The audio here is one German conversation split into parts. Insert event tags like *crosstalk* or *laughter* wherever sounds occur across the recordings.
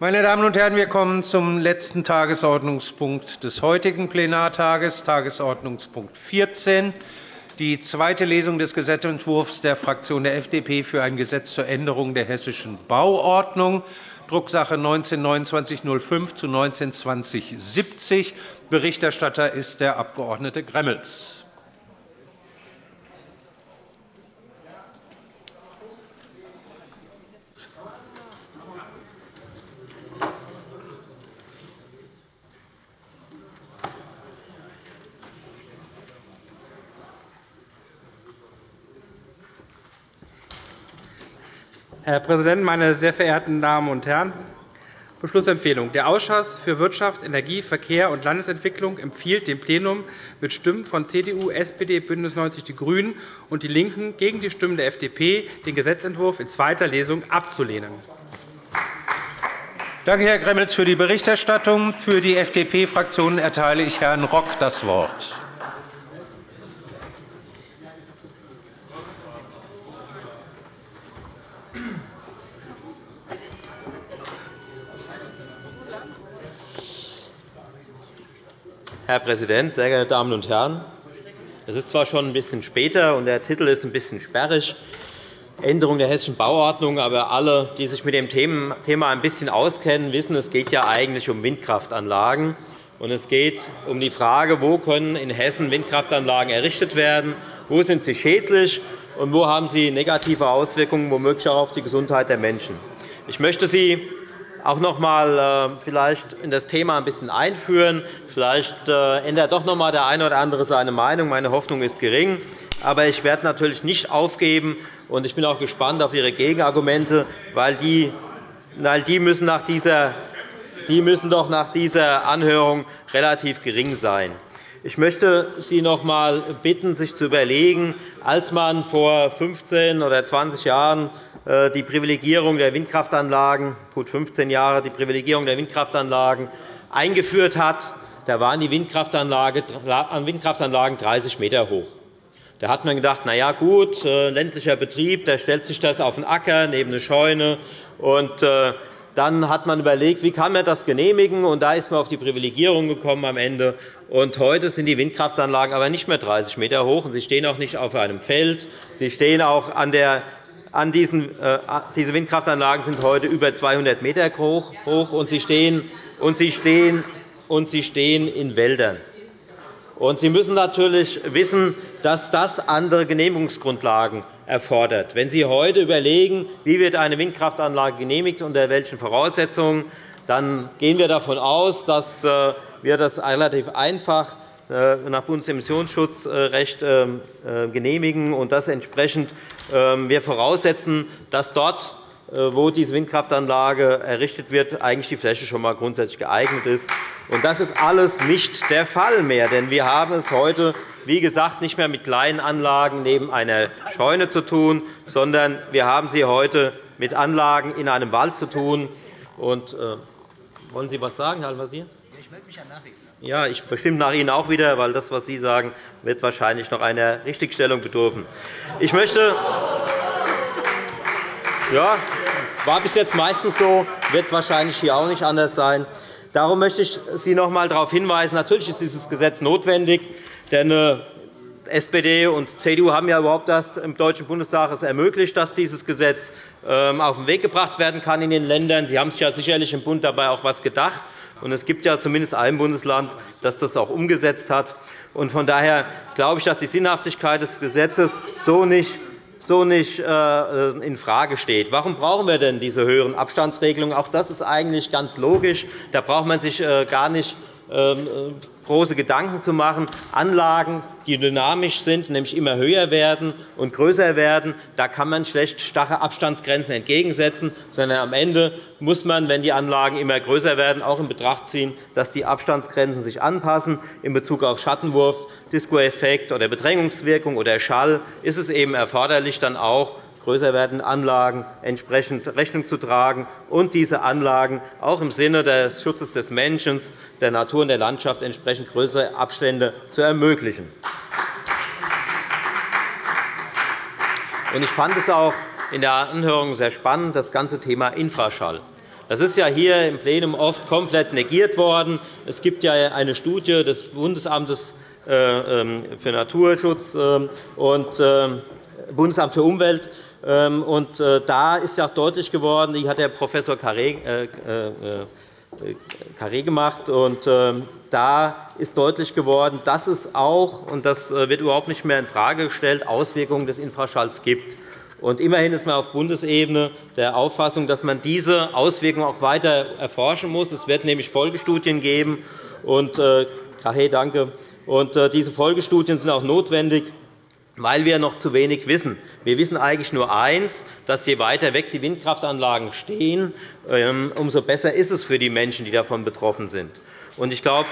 Meine Damen und Herren, wir kommen zum letzten Tagesordnungspunkt des heutigen Plenartages, Tagesordnungspunkt 14, die zweite Lesung des Gesetzentwurfs der Fraktion der FDP für ein Gesetz zur Änderung der Hessischen Bauordnung, Drucksache 19-2905 zu 19-2070. Berichterstatter ist der Abg. Gremmels. Herr Präsident, meine sehr verehrten Damen und Herren! Beschlussempfehlung. Der Ausschuss für Wirtschaft, Energie, Verkehr und Landesentwicklung empfiehlt dem Plenum mit Stimmen von CDU, SPD, BÜNDNIS 90 die GRÜNEN und DIE LINKEN gegen die Stimmen der FDP, den Gesetzentwurf in zweiter Lesung abzulehnen. Danke, Herr Gremmels, für die Berichterstattung. Für die FDP-Fraktion erteile ich Herrn Rock das Wort. Herr Präsident, sehr geehrte Damen und Herren! Es ist zwar schon ein bisschen später, und der Titel ist ein bisschen sperrig, Änderung der Hessischen Bauordnung, aber alle, die sich mit dem Thema ein bisschen auskennen, wissen, es geht ja eigentlich um Windkraftanlagen. Und es geht um die Frage, wo können in Hessen Windkraftanlagen errichtet werden, wo sind sie schädlich und wo haben sie negative Auswirkungen, womöglich auch auf die Gesundheit der Menschen. Ich möchte Sie auch noch einmal äh, vielleicht in das Thema ein bisschen einführen. Vielleicht äh, ändert doch noch einmal der eine oder andere seine Meinung. Meine Hoffnung ist gering. Aber ich werde natürlich nicht aufgeben, und ich bin auch gespannt auf Ihre Gegenargumente, weil die, weil die, müssen, nach dieser, die müssen doch nach dieser Anhörung relativ gering sein. Ich möchte Sie noch einmal bitten, sich zu überlegen, als man vor 15 oder 20 Jahren die Privilegierung der Windkraftanlagen, gut 15 Jahre die Privilegierung der Windkraftanlagen eingeführt hat, da waren die Windkraftanlagen 30 m hoch. Da hat man gedacht, na ja, gut, äh, ländlicher Betrieb, da stellt sich das auf den Acker neben eine Scheune. Und äh, dann hat man überlegt, wie kann man das genehmigen, und da ist man auf die Privilegierung gekommen am Ende. Und heute sind die Windkraftanlagen aber nicht mehr 30 m hoch, und sie stehen auch nicht auf einem Feld. Sie stehen auch an der an diesen, äh, diese Windkraftanlagen sind heute über 200 m hoch, und sie stehen, und sie stehen, und sie stehen in Wäldern. Und Sie müssen natürlich wissen, dass das andere Genehmigungsgrundlagen erfordert. Wenn Sie heute überlegen, wie wird eine Windkraftanlage genehmigt unter welchen Voraussetzungen, dann gehen wir davon aus, dass äh, wir das relativ einfach nach Bundesemissionsschutzrecht ähm, äh, genehmigen und dass entsprechend ähm, wir voraussetzen, dass dort, äh, wo diese Windkraftanlage errichtet wird, eigentlich die Fläche schon einmal grundsätzlich geeignet ist. Das ist alles nicht der Fall mehr, denn wir haben es heute, wie gesagt, nicht mehr mit kleinen Anlagen neben einer Scheune zu tun, sondern wir haben sie heute mit Anlagen in einem Wald zu tun. Und, äh, wollen Sie etwas sagen, Herr Al-Wazir? Ich melde mich ja nach Ihnen. Ja, ich bestimmt nach Ihnen auch wieder, weil das, was Sie sagen, wird wahrscheinlich noch einer Richtigstellung bedürfen. Ich möchte ja, war bis jetzt meistens so, wird wahrscheinlich hier auch nicht anders sein. Darum möchte ich Sie noch einmal darauf hinweisen, natürlich ist dieses Gesetz notwendig, denn äh, SPD und CDU haben ja überhaupt erst im Deutschen Bundestag es ermöglicht, dass dieses Gesetz ähm, auf den Weg gebracht werden kann in den Ländern. Sie haben sich ja sicherlich im Bund dabei auch etwas gedacht. Und es gibt ja zumindest ein Bundesland, das das auch umgesetzt hat. Von daher glaube ich, dass die Sinnhaftigkeit des Gesetzes so nicht so nicht äh, infrage steht. Warum brauchen wir denn diese höheren Abstandsregelungen? Auch das ist eigentlich ganz logisch. Da braucht man sich äh, gar nicht äh, große Gedanken zu machen. Anlagen, die dynamisch sind, nämlich immer höher werden und größer werden, da kann man schlecht starre Abstandsgrenzen entgegensetzen, sondern am Ende muss man, wenn die Anlagen immer größer werden, auch in Betracht ziehen, dass die Abstandsgrenzen sich anpassen. In Bezug auf Schattenwurf, Disco-Effekt oder Bedrängungswirkung oder Schall ist es eben erforderlich, dann auch größer werdenden Anlagen entsprechend Rechnung zu tragen und diese Anlagen auch im Sinne des Schutzes des Menschen, der Natur und der Landschaft entsprechend größere Abstände zu ermöglichen. Ich fand es auch in der Anhörung sehr spannend, das ganze Thema Infraschall. Das ist ja hier im Plenum oft komplett negiert worden. Es gibt ja eine Studie des Bundesamtes äh, ähm, für Naturschutz ähm, und ähm, Bundesamt für Umwelt. Und da ist ja auch deutlich geworden, die hat der Prof. Carré gemacht. Und da ist deutlich geworden, dass es auch, und das wird überhaupt nicht mehr infrage gestellt, Auswirkungen des Infraschalls gibt. Und immerhin ist man auf Bundesebene der Auffassung, dass man diese Auswirkungen auch weiter erforschen muss. Es wird nämlich Folgestudien geben. Und, äh, hey, danke. Und, äh, diese Folgestudien sind auch notwendig, weil wir noch zu wenig wissen. Wir wissen eigentlich nur eins, dass je weiter weg die Windkraftanlagen stehen, ähm, umso besser ist es für die Menschen, die davon betroffen sind. Ich glaube,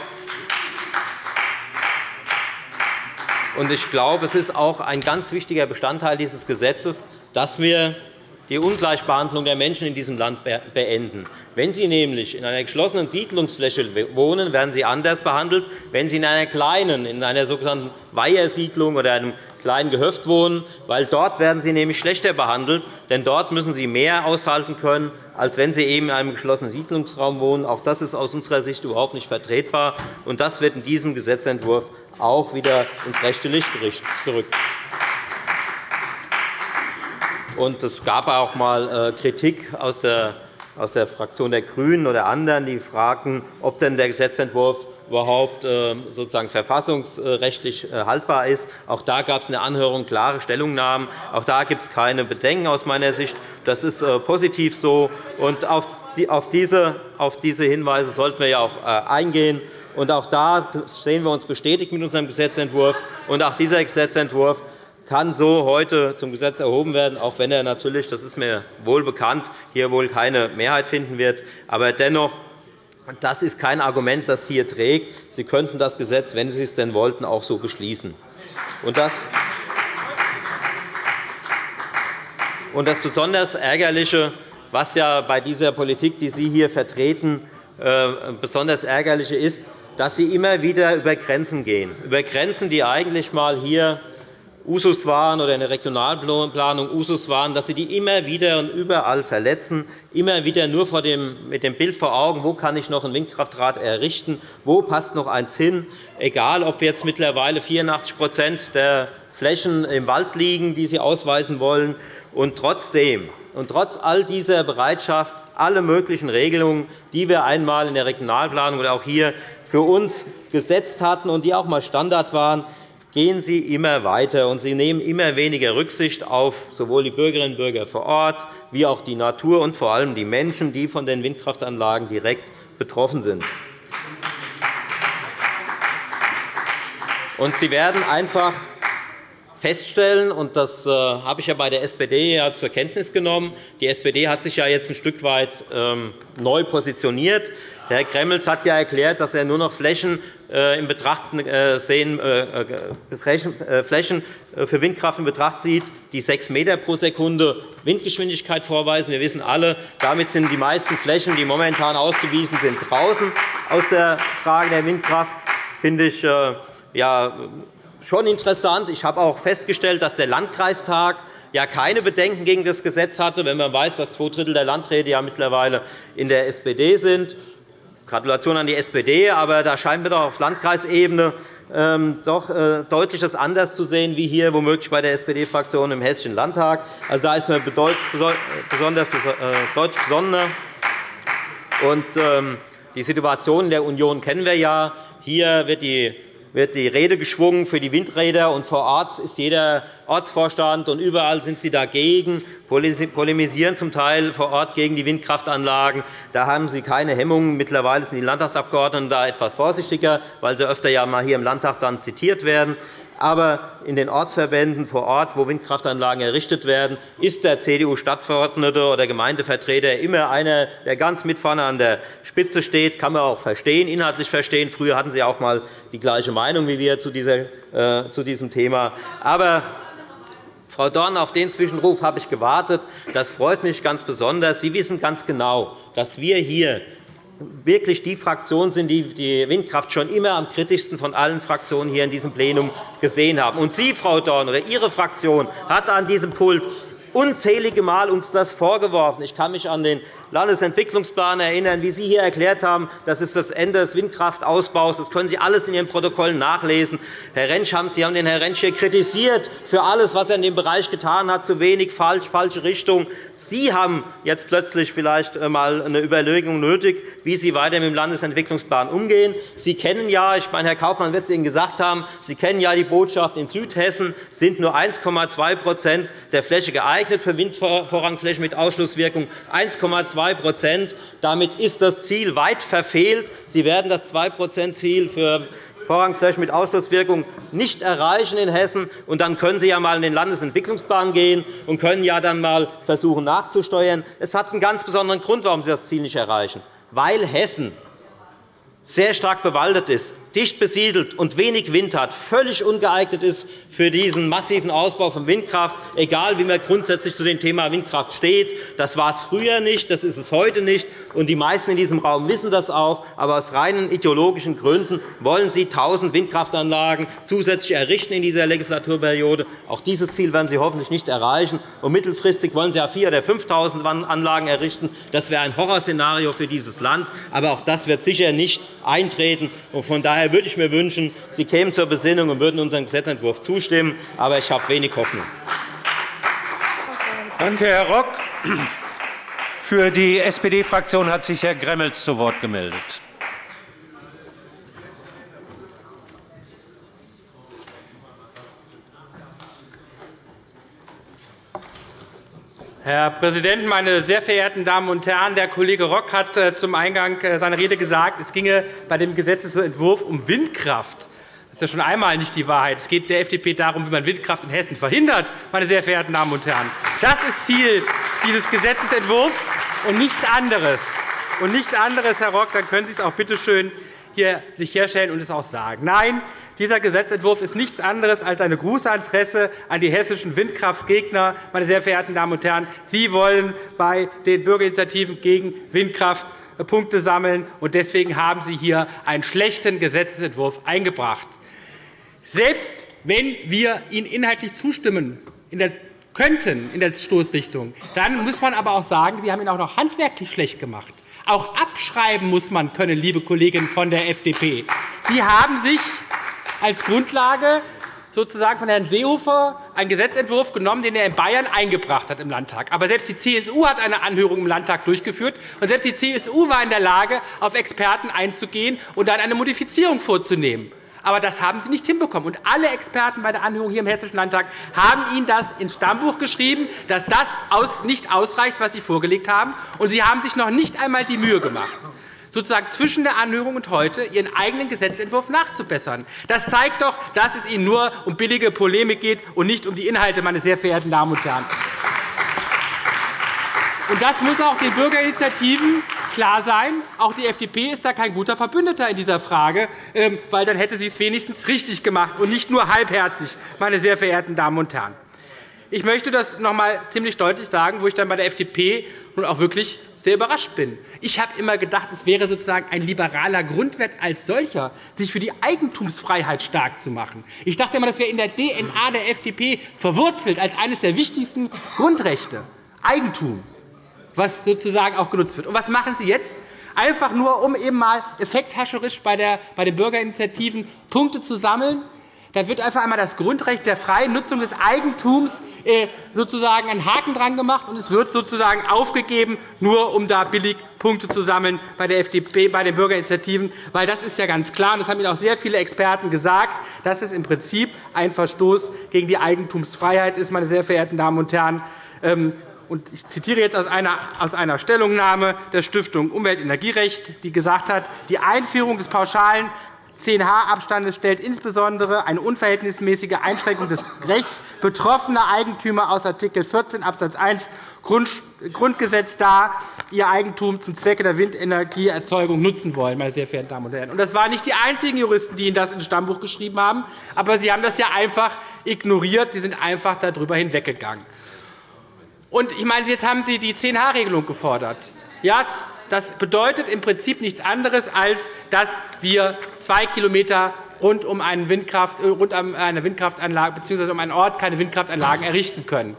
Und ich glaube, es ist auch ein ganz wichtiger Bestandteil dieses Gesetzes, dass wir die Ungleichbehandlung der Menschen in diesem Land beenden. Wenn Sie nämlich in einer geschlossenen Siedlungsfläche wohnen, werden Sie anders behandelt. Wenn Sie in einer kleinen, in einer sogenannten Weihersiedlung oder einem kleinen Gehöft wohnen, weil dort werden Sie nämlich schlechter behandelt, denn dort müssen Sie mehr aushalten können, als wenn Sie eben in einem geschlossenen Siedlungsraum wohnen. Auch das ist aus unserer Sicht überhaupt nicht vertretbar. und Das wird in diesem Gesetzentwurf auch wieder ins rechte Licht gerückt. Es gab auch einmal äh, Kritik aus der aus der Fraktion der GRÜNEN oder anderen, die fragten, ob denn der Gesetzentwurf überhaupt äh, sozusagen verfassungsrechtlich äh, haltbar ist. Auch da gab es in der Anhörung klare Stellungnahmen. Auch da gibt es keine Bedenken aus meiner Sicht. Das ist positiv so. Und auf diese Hinweise sollten wir ja auch eingehen. Und auch da sehen wir uns bestätigt mit unserem Gesetzentwurf. Und auch dieser Gesetzentwurf kann so heute zum Gesetz erhoben werden, auch wenn er natürlich, das ist mir wohl bekannt, hier wohl keine Mehrheit finden wird. Aber dennoch, das ist kein Argument, das hier trägt. Sie könnten das Gesetz, wenn Sie es denn wollten, auch so beschließen. Und das und das besonders Ärgerliche, was ja bei dieser Politik, die Sie hier vertreten, äh, besonders ärgerliche ist, dass Sie immer wieder über Grenzen gehen, über Grenzen, die eigentlich einmal hier Usus waren oder in der Regionalplanung Usus waren, dass Sie die immer wieder und überall verletzen, immer wieder nur mit dem Bild vor Augen, wo kann ich noch ein Windkraftrad errichten, wo passt noch eins hin, egal ob jetzt mittlerweile 84% der Flächen im Wald liegen, die Sie ausweisen wollen. Und trotzdem und trotz all dieser Bereitschaft, alle möglichen Regelungen, die wir einmal in der Regionalplanung oder auch hier für uns gesetzt hatten und die auch einmal Standard waren, gehen Sie immer weiter, und Sie nehmen immer weniger Rücksicht auf sowohl die Bürgerinnen und Bürger vor Ort wie auch die Natur und vor allem die Menschen, die von den Windkraftanlagen direkt betroffen sind. Und Sie werden einfach feststellen, und das äh, habe ich ja bei der SPD zur Kenntnis genommen, die SPD hat sich ja jetzt ein Stück weit ähm, neu positioniert. Herr Gremmels hat ja erklärt, dass er nur noch Flächen, äh, in Betracht äh, sehen, Flächen für Windkraft in Betracht zieht, die 6 m pro Sekunde Windgeschwindigkeit vorweisen. Wir wissen alle, damit sind die meisten Flächen, die momentan ausgewiesen sind, draußen aus der Frage der Windkraft. Das finde ich schon interessant. Ich habe auch festgestellt, dass der Landkreistag ja keine Bedenken gegen das Gesetz hatte, wenn man weiß, dass zwei Drittel der Landräte mittlerweile in der SPD sind. Gratulation an die SPD, aber da scheinen wir doch auf Landkreisebene ähm, doch äh, deutlich anders zu sehen, wie hier womöglich bei der SPD-Fraktion im Hessischen Landtag. Also, da ist man besonders äh, deutlich besonderer. Und, ähm, die Situation in der Union kennen wir ja. Hier wird die wird die Rede geschwungen für die Windräder, und vor Ort ist jeder Ortsvorstand, und überall sind sie dagegen, polemisieren zum Teil vor Ort gegen die Windkraftanlagen. Da haben sie keine Hemmungen. Mittlerweile sind die Landtagsabgeordneten da etwas vorsichtiger, weil sie öfter ja mal hier im Landtag dann zitiert werden. Aber in den Ortsverbänden vor Ort, wo Windkraftanlagen errichtet werden, ist der CDU-Stadtverordnete oder Gemeindevertreter immer einer, der ganz mit vorne an der Spitze steht. Das kann man auch verstehen, inhaltlich verstehen. Früher hatten Sie auch einmal die gleiche Meinung wie wir zu äh, diesem Thema. Aber Frau Dorn, auf den Zwischenruf habe ich gewartet. Das freut mich ganz besonders. Sie wissen ganz genau, dass wir hier wirklich die Fraktion sind, die die Windkraft schon immer am kritischsten von allen Fraktionen hier in diesem Plenum gesehen haben. Und Sie, Frau Dorn, oder Ihre Fraktion hat an diesem Pult unzählige Mal uns das vorgeworfen. Ich kann mich an den Landesentwicklungsplan erinnern, wie Sie hier erklärt haben, das ist das Ende des Windkraftausbaus. Das können Sie alles in Ihren Protokollen nachlesen. Herr Rentsch, Sie haben den Herrn Rentsch hier kritisiert für alles, was er in dem Bereich getan hat, zu wenig, falsch, falsche Richtung. Sie haben jetzt plötzlich vielleicht einmal eine Überlegung nötig, wie Sie weiter mit dem Landesentwicklungsplan umgehen. Sie kennen ja, ich meine, Herr Kaufmann wird es Ihnen gesagt haben, Sie kennen ja die Botschaft, in Südhessen sind nur 1,2% der Fläche geeignet für Windvorrangflächen mit Ausschlusswirkung. 1,2% Damit ist das Ziel weit verfehlt. Sie werden das 2-%-Ziel für Vorrangflächen mit Ausschlusswirkung nicht erreichen in Hessen. Und dann können Sie ja einmal in den Landesentwicklungsplan gehen und können ja dann einmal versuchen nachzusteuern. Es hat einen ganz besonderen Grund, warum Sie das Ziel nicht erreichen. Weil Hessen sehr stark bewaldet ist, dicht besiedelt und wenig Wind hat, völlig ungeeignet ist für diesen massiven Ausbau von Windkraft, egal wie man grundsätzlich zu dem Thema Windkraft steht. Das war es früher nicht, das ist es heute nicht. Und die meisten in diesem Raum wissen das auch. Aber aus reinen ideologischen Gründen wollen Sie 1.000 Windkraftanlagen zusätzlich errichten in dieser Legislaturperiode. Auch dieses Ziel werden Sie hoffentlich nicht erreichen. Und mittelfristig wollen Sie ja 4.000 oder 5.000 Anlagen errichten. Das wäre ein Horrorszenario für dieses Land. Aber auch das wird sicher nicht eintreten. Von daher würde ich mir wünschen, Sie kämen zur Besinnung und würden unserem Gesetzentwurf zustimmen. Aber ich habe wenig Hoffnung. Danke, Herr Rock. Für die SPD-Fraktion hat sich Herr Gremmels zu Wort gemeldet. Herr Präsident, meine sehr verehrten Damen und Herren! Der Kollege Rock hat äh, zum Eingang äh, seiner Rede gesagt, es ginge bei dem Gesetzentwurf um Windkraft. Das ist ja schon einmal nicht die Wahrheit. Es geht der FDP darum, wie man Windkraft in Hessen verhindert. Meine sehr verehrten Damen und Herren. Das ist Ziel dieses Gesetzentwurfs und nichts anderes. Und nichts anderes, Herr Rock, dann können Sie es auch bitte schön hier sich herstellen und es auch sagen. Nein, dieser Gesetzentwurf ist nichts anderes als eine Grußadresse an die hessischen Windkraftgegner. Meine sehr verehrten Damen und Herren, Sie wollen bei den Bürgerinitiativen gegen Windkraft Punkte sammeln, und deswegen haben Sie hier einen schlechten Gesetzentwurf eingebracht. Selbst wenn wir Ihnen inhaltlich zustimmen in der könnten in der Stoßrichtung, dann muss man aber auch sagen, Sie haben ihn auch noch handwerklich schlecht gemacht. Auch abschreiben muss man können, liebe Kolleginnen von der FDP. Sie haben sich als Grundlage sozusagen von Herrn Seehofer einen Gesetzentwurf genommen, den er in Bayern eingebracht hat im Landtag. Aber selbst die CSU hat eine Anhörung im Landtag durchgeführt, und selbst die CSU war in der Lage, auf Experten einzugehen und dann eine Modifizierung vorzunehmen. Aber das haben Sie nicht hinbekommen. Und alle Experten bei der Anhörung hier im Hessischen Landtag haben Ihnen das ins Stammbuch geschrieben, dass das nicht ausreicht, was Sie vorgelegt haben. Und Sie haben sich noch nicht einmal die Mühe gemacht sozusagen zwischen der Anhörung und heute Ihren eigenen Gesetzentwurf nachzubessern. Das zeigt doch, dass es Ihnen nur um billige Polemik geht und nicht um die Inhalte, meine sehr verehrten Damen und Herren. Und das muss auch den Bürgerinitiativen klar sein. Auch die FDP ist da kein guter Verbündeter in dieser Frage, ähm, weil dann hätte sie es wenigstens richtig gemacht und nicht nur halbherzig, meine sehr verehrten Damen und Herren. Ich möchte das noch einmal ziemlich deutlich sagen, wo ich dann bei der FDP nun auch wirklich sehr überrascht bin. Ich habe immer gedacht, es wäre sozusagen ein liberaler Grundwert als solcher, sich für die Eigentumsfreiheit stark zu machen. Ich dachte immer, das wäre in der DNA der FDP verwurzelt als eines der wichtigsten Grundrechte. Eigentum was sozusagen auch genutzt wird. Und was machen Sie jetzt? Einfach nur, um eben mal effekthascherisch bei, der, bei den Bürgerinitiativen Punkte zu sammeln. Da wird einfach einmal das Grundrecht der freien Nutzung des Eigentums äh, sozusagen einen Haken dran gemacht, und es wird sozusagen aufgegeben, nur um da billig Punkte zu sammeln bei der FDP, bei den Bürgerinitiativen. Weil das ist ja ganz klar, und das haben Ihnen auch sehr viele Experten gesagt, dass es im Prinzip ein Verstoß gegen die Eigentumsfreiheit ist, meine sehr verehrten Damen und Herren. Ich zitiere jetzt aus einer, Stellungnahme der Stiftung Umwelt- und Energierecht, die gesagt hat, die Einführung des pauschalen 10-H-Abstandes stellt insbesondere eine unverhältnismäßige Einschränkung des Rechts betroffener Eigentümer aus Art. 14 Abs. 1 Grundgesetz dar, ihr Eigentum zum Zwecke der Windenergieerzeugung nutzen wollen. Meine sehr verehrten Damen und Herren. Das waren nicht die einzigen Juristen, die Ihnen das ins Stammbuch geschrieben haben, aber Sie haben das ja einfach ignoriert. Sie sind einfach darüber hinweggegangen. Und ich meine, jetzt haben Sie die 10H-Regelung gefordert. Ja, das bedeutet im Prinzip nichts anderes, als dass wir zwei Kilometer rund um, eine Windkraftanlage bzw. um einen Ort keine Windkraftanlagen errichten können.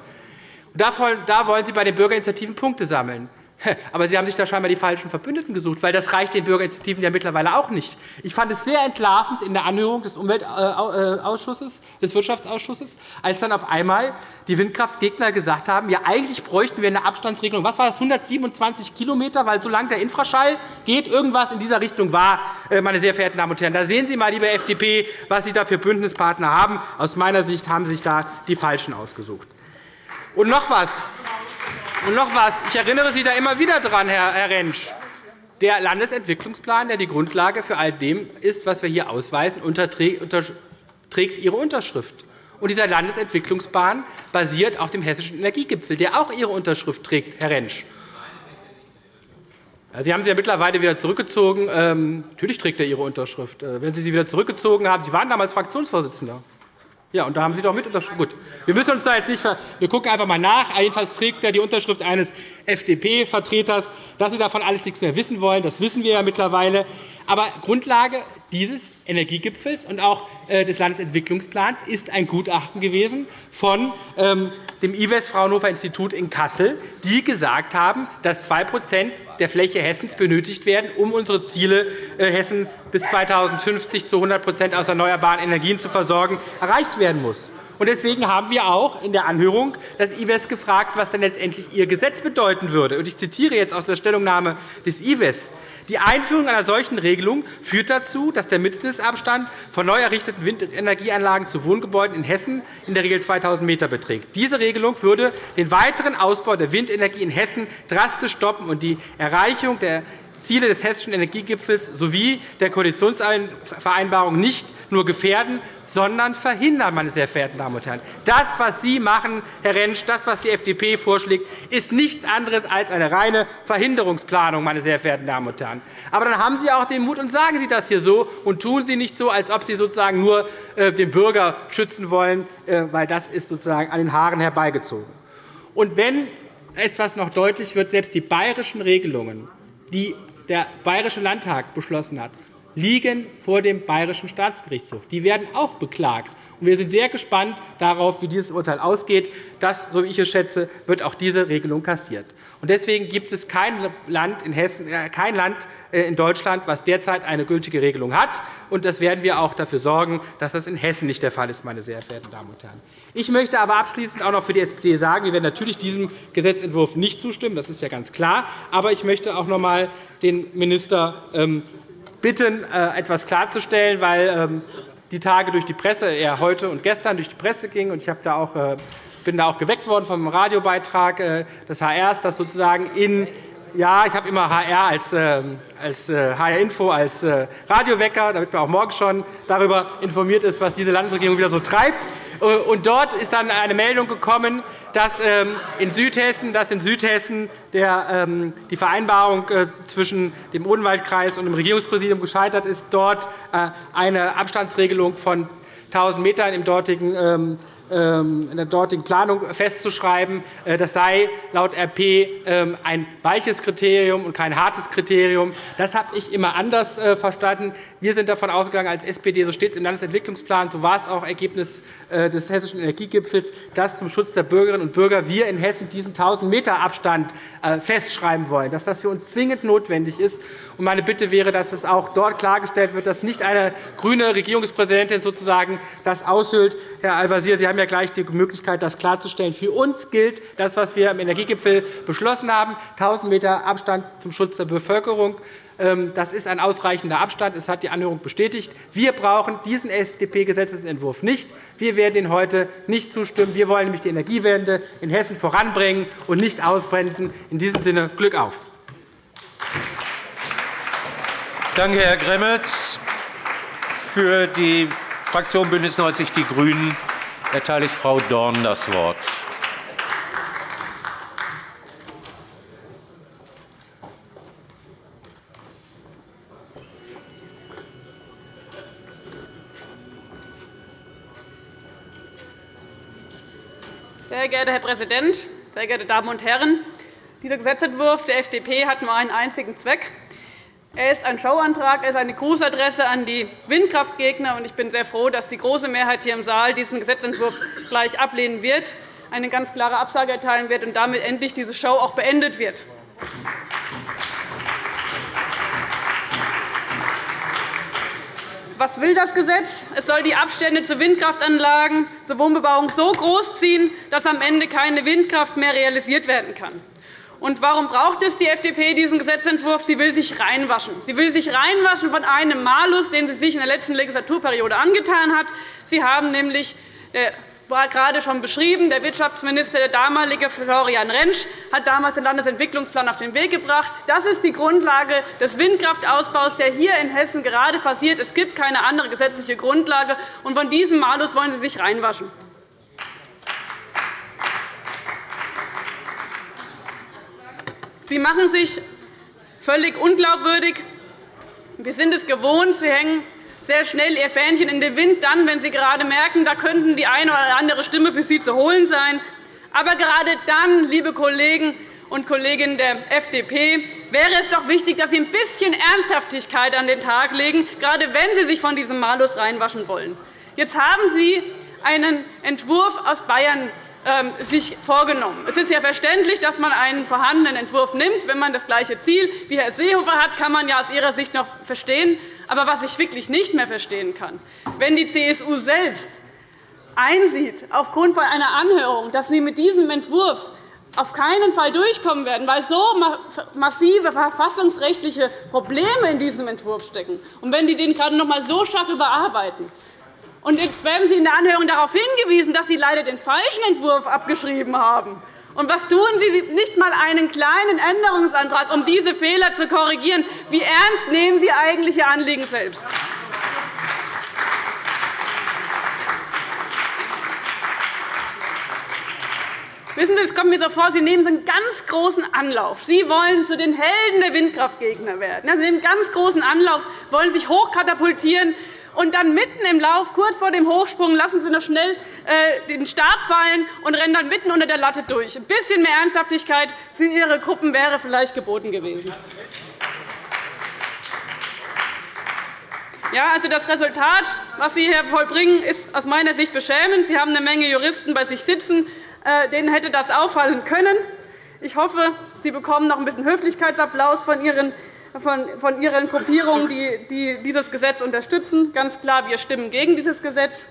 Da wollen Sie bei den Bürgerinitiativen Punkte sammeln. *laughs* Aber Sie haben sich da scheinbar die falschen Verbündeten gesucht, weil das reicht den Bürgerinitiativen ja mittlerweile auch nicht. Ich fand es sehr entlarvend in der Anhörung des Umweltausschusses, des Wirtschaftsausschusses, als dann auf einmal die Windkraftgegner gesagt haben, ja, eigentlich bräuchten wir eine Abstandsregelung. Was war das? 127 km, weil solange der Infraschall geht, irgendwas in dieser Richtung war, äh, meine sehr verehrten Damen und Herren. Da sehen Sie mal, liebe FDP, was Sie da für Bündnispartner haben. Aus meiner Sicht haben Sie sich da die Falschen ausgesucht. Und noch etwas. Und noch etwas. Ich erinnere Sie da immer wieder daran, Herr Rentsch. Der Landesentwicklungsplan, der die Grundlage für all dem ist, was wir hier ausweisen, trägt Ihre Unterschrift. Und dieser Landesentwicklungsplan basiert auf dem Hessischen Energiegipfel, der auch Ihre Unterschrift trägt, Herr Rentsch. Sie haben sie ja mittlerweile wieder zurückgezogen. Ähm, natürlich trägt er Ihre Unterschrift. Äh, wenn Sie sie wieder zurückgezogen haben, Sie waren damals Fraktionsvorsitzender. Ja, und da haben Sie doch mit unterschrieben. Gut. Wir müssen uns da jetzt nicht Wir gucken einfach einmal nach. Jedenfalls trägt er die Unterschrift eines FDP-Vertreters. Dass Sie davon alles nichts mehr wissen wollen, das wissen wir ja mittlerweile. Aber Grundlage dieses Energiegipfels und auch äh, des Landesentwicklungsplans ist ein Gutachten gewesen von ähm, dem IWES Fraunhofer Institut in Kassel, die gesagt haben, dass 2% der Fläche Hessens benötigt werden, um unsere Ziele, äh, Hessen bis 2050 zu 100% aus erneuerbaren Energien zu versorgen, erreicht werden muss. Deswegen haben wir auch in der Anhörung das IWES gefragt, was denn letztendlich Ihr Gesetz bedeuten würde. Ich zitiere jetzt aus der Stellungnahme des IWES. Die Einführung einer solchen Regelung führt dazu, dass der Mindestabstand von neu errichteten Windenergieanlagen zu Wohngebäuden in Hessen in der Regel 2.000 m beträgt. Diese Regelung würde den weiteren Ausbau der Windenergie in Hessen drastisch stoppen und die Erreichung der Ziele des Hessischen Energiegipfels sowie der Koalitionsvereinbarung nicht nur gefährden, sondern verhindern, meine sehr verehrten Damen und Herren. Das, was Sie machen, Herr Rentsch, das, was die FDP vorschlägt, ist nichts anderes als eine reine Verhinderungsplanung, meine sehr verehrten Damen und Herren. Aber dann haben Sie auch den Mut und sagen Sie das hier so und tun Sie nicht so, als ob Sie sozusagen nur äh, den Bürger schützen wollen, äh, weil das ist sozusagen an den Haaren herbeigezogen. Und wenn etwas noch deutlich wird, selbst die bayerischen Regelungen, die der Bayerische Landtag beschlossen hat, liegen vor dem Bayerischen Staatsgerichtshof. Die werden auch beklagt. Wir sind sehr gespannt darauf, wie dieses Urteil ausgeht. Das, so wie ich es schätze, wird auch diese Regelung kassiert. Deswegen gibt es kein Land in, Hessen, äh, kein Land äh, in Deutschland, das derzeit eine gültige Regelung hat. Und das werden wir auch dafür sorgen, dass das in Hessen nicht der Fall ist, meine sehr verehrten Damen und Herren. Ich möchte aber abschließend auch noch für die SPD sagen, wir werden natürlich diesem Gesetzentwurf nicht zustimmen. Das ist ja ganz klar. Aber ich möchte auch noch einmal den Minister ähm, bitten, äh, etwas klarzustellen, weil ähm, die Tage durch die Presse, eher heute und gestern durch die Presse ging. Ich äh, bin da auch geweckt worden vom Radiobeitrag äh, des HRs, dass sozusagen in ja, ich habe immer HR als, als HR Info als Radiowecker, damit man auch morgen schon darüber informiert ist, was diese Landesregierung wieder so treibt. Und dort ist dann eine Meldung gekommen, dass ähm, in Südhessen, dass in Südhessen der, ähm, die Vereinbarung äh, zwischen dem Odenwaldkreis und dem Regierungspräsidium gescheitert ist, dort äh, eine Abstandsregelung von 1.000 m im dortigen ähm, in der dortigen Planung festzuschreiben. Äh, das sei laut RP ähm, ein weiches Kriterium und kein hartes Kriterium. Das habe ich immer anders äh, verstanden. Wir sind davon ausgegangen, als SPD, so steht es im Landesentwicklungsplan, so war es auch Ergebnis äh, des Hessischen Energiegipfels, dass zum Schutz der Bürgerinnen und Bürger wir in Hessen diesen 1.000 m Abstand festschreiben wollen, dass das für uns zwingend notwendig ist. Meine Bitte wäre, dass es auch dort klargestellt wird, dass nicht eine grüne Regierungspräsidentin sozusagen das aushöhlt. Herr Al-Wazir, Sie haben ja gleich die Möglichkeit, das klarzustellen. Für uns gilt das, was wir im Energiegipfel beschlossen haben, 1.000 m Abstand zum Schutz der Bevölkerung. Ähm, das ist ein ausreichender Abstand. Das hat die Anhörung bestätigt. Wir brauchen diesen FDP-Gesetzentwurf nicht. Wir werden ihn heute nicht zustimmen. Wir wollen nämlich die Energiewende in Hessen voranbringen und nicht ausbremsen. In diesem Sinne Glück auf. Danke, Herr Gremmels. Für die Fraktion BÜNDNIS 90 die GRÜNEN erteile ich Frau Dorn das Wort. Sehr geehrter Herr Präsident, sehr geehrte Damen und Herren! Dieser Gesetzentwurf der FDP hat nur einen einzigen Zweck, er ist ein Showantrag, er ist eine Grußadresse an die Windkraftgegner. Ich bin sehr froh, dass die große Mehrheit hier im Saal diesen Gesetzentwurf gleich ablehnen wird. eine ganz klare Absage erteilen wird und damit endlich diese Show auch beendet wird. Was will das Gesetz? Es soll die Abstände zu Windkraftanlagen zur Wohnbebauung so groß ziehen, dass am Ende keine Windkraft mehr realisiert werden kann. Und warum braucht es die FDP diesen Gesetzentwurf? Sie will sich reinwaschen. Sie will sich reinwaschen von einem Malus, den sie sich in der letzten Legislaturperiode angetan hat. Sie haben nämlich äh, war gerade schon beschrieben. Der Wirtschaftsminister, der damalige Florian Rentsch, hat damals den Landesentwicklungsplan auf den Weg gebracht. Das ist die Grundlage des Windkraftausbaus, der hier in Hessen gerade passiert. Es gibt keine andere gesetzliche Grundlage. Und von diesem Malus wollen Sie sich reinwaschen. Sie machen sich völlig unglaubwürdig. Wir sind es gewohnt. Sie hängen sehr schnell Ihr Fähnchen in den Wind, dann, wenn Sie gerade merken, da könnten die eine oder andere Stimme für Sie zu holen sein. Aber gerade dann, liebe Kollegen und Kolleginnen der FDP, wäre es doch wichtig, dass Sie ein bisschen Ernsthaftigkeit an den Tag legen, gerade wenn Sie sich von diesem Malus reinwaschen wollen. Jetzt haben Sie einen Entwurf aus Bayern sich vorgenommen. Es ist ja verständlich, dass man einen vorhandenen Entwurf nimmt. Wenn man das gleiche Ziel wie Herr Seehofer hat, kann man ja aus Ihrer Sicht noch verstehen. Aber was ich wirklich nicht mehr verstehen kann, wenn die CSU selbst einsieht, aufgrund einer Anhörung, dass sie mit diesem Entwurf auf keinen Fall durchkommen werden, weil so massive verfassungsrechtliche Probleme in diesem Entwurf stecken, und wenn die den gerade noch einmal so stark überarbeiten, und werden Sie in der Anhörung darauf hingewiesen, dass Sie leider den falschen Entwurf abgeschrieben haben, und was tun Sie nicht einmal einen kleinen Änderungsantrag, um diese Fehler zu korrigieren? Wie ernst nehmen Sie eigentlich Ihr Anliegen selbst? Wissen Sie, es kommt mir so vor, Sie nehmen einen ganz großen Anlauf. Sie wollen zu den Helden der Windkraftgegner werden. Sie nehmen einen ganz großen Anlauf, wollen sich hochkatapultieren und dann mitten im Lauf, kurz vor dem Hochsprung, lassen Sie noch schnell äh, den Stab fallen und rennen dann mitten unter der Latte durch. Ein bisschen mehr Ernsthaftigkeit für Ihre Gruppen wäre vielleicht geboten gewesen. Ja, also das Resultat, was Sie hier vollbringen, ist aus meiner Sicht beschämend. Sie haben eine Menge Juristen bei sich sitzen. Äh, denen hätte das auffallen können. Ich hoffe, Sie bekommen noch ein bisschen Höflichkeitsapplaus von Ihren von Ihren Gruppierungen, die dieses Gesetz unterstützen. Ganz klar, wir stimmen gegen dieses Gesetz.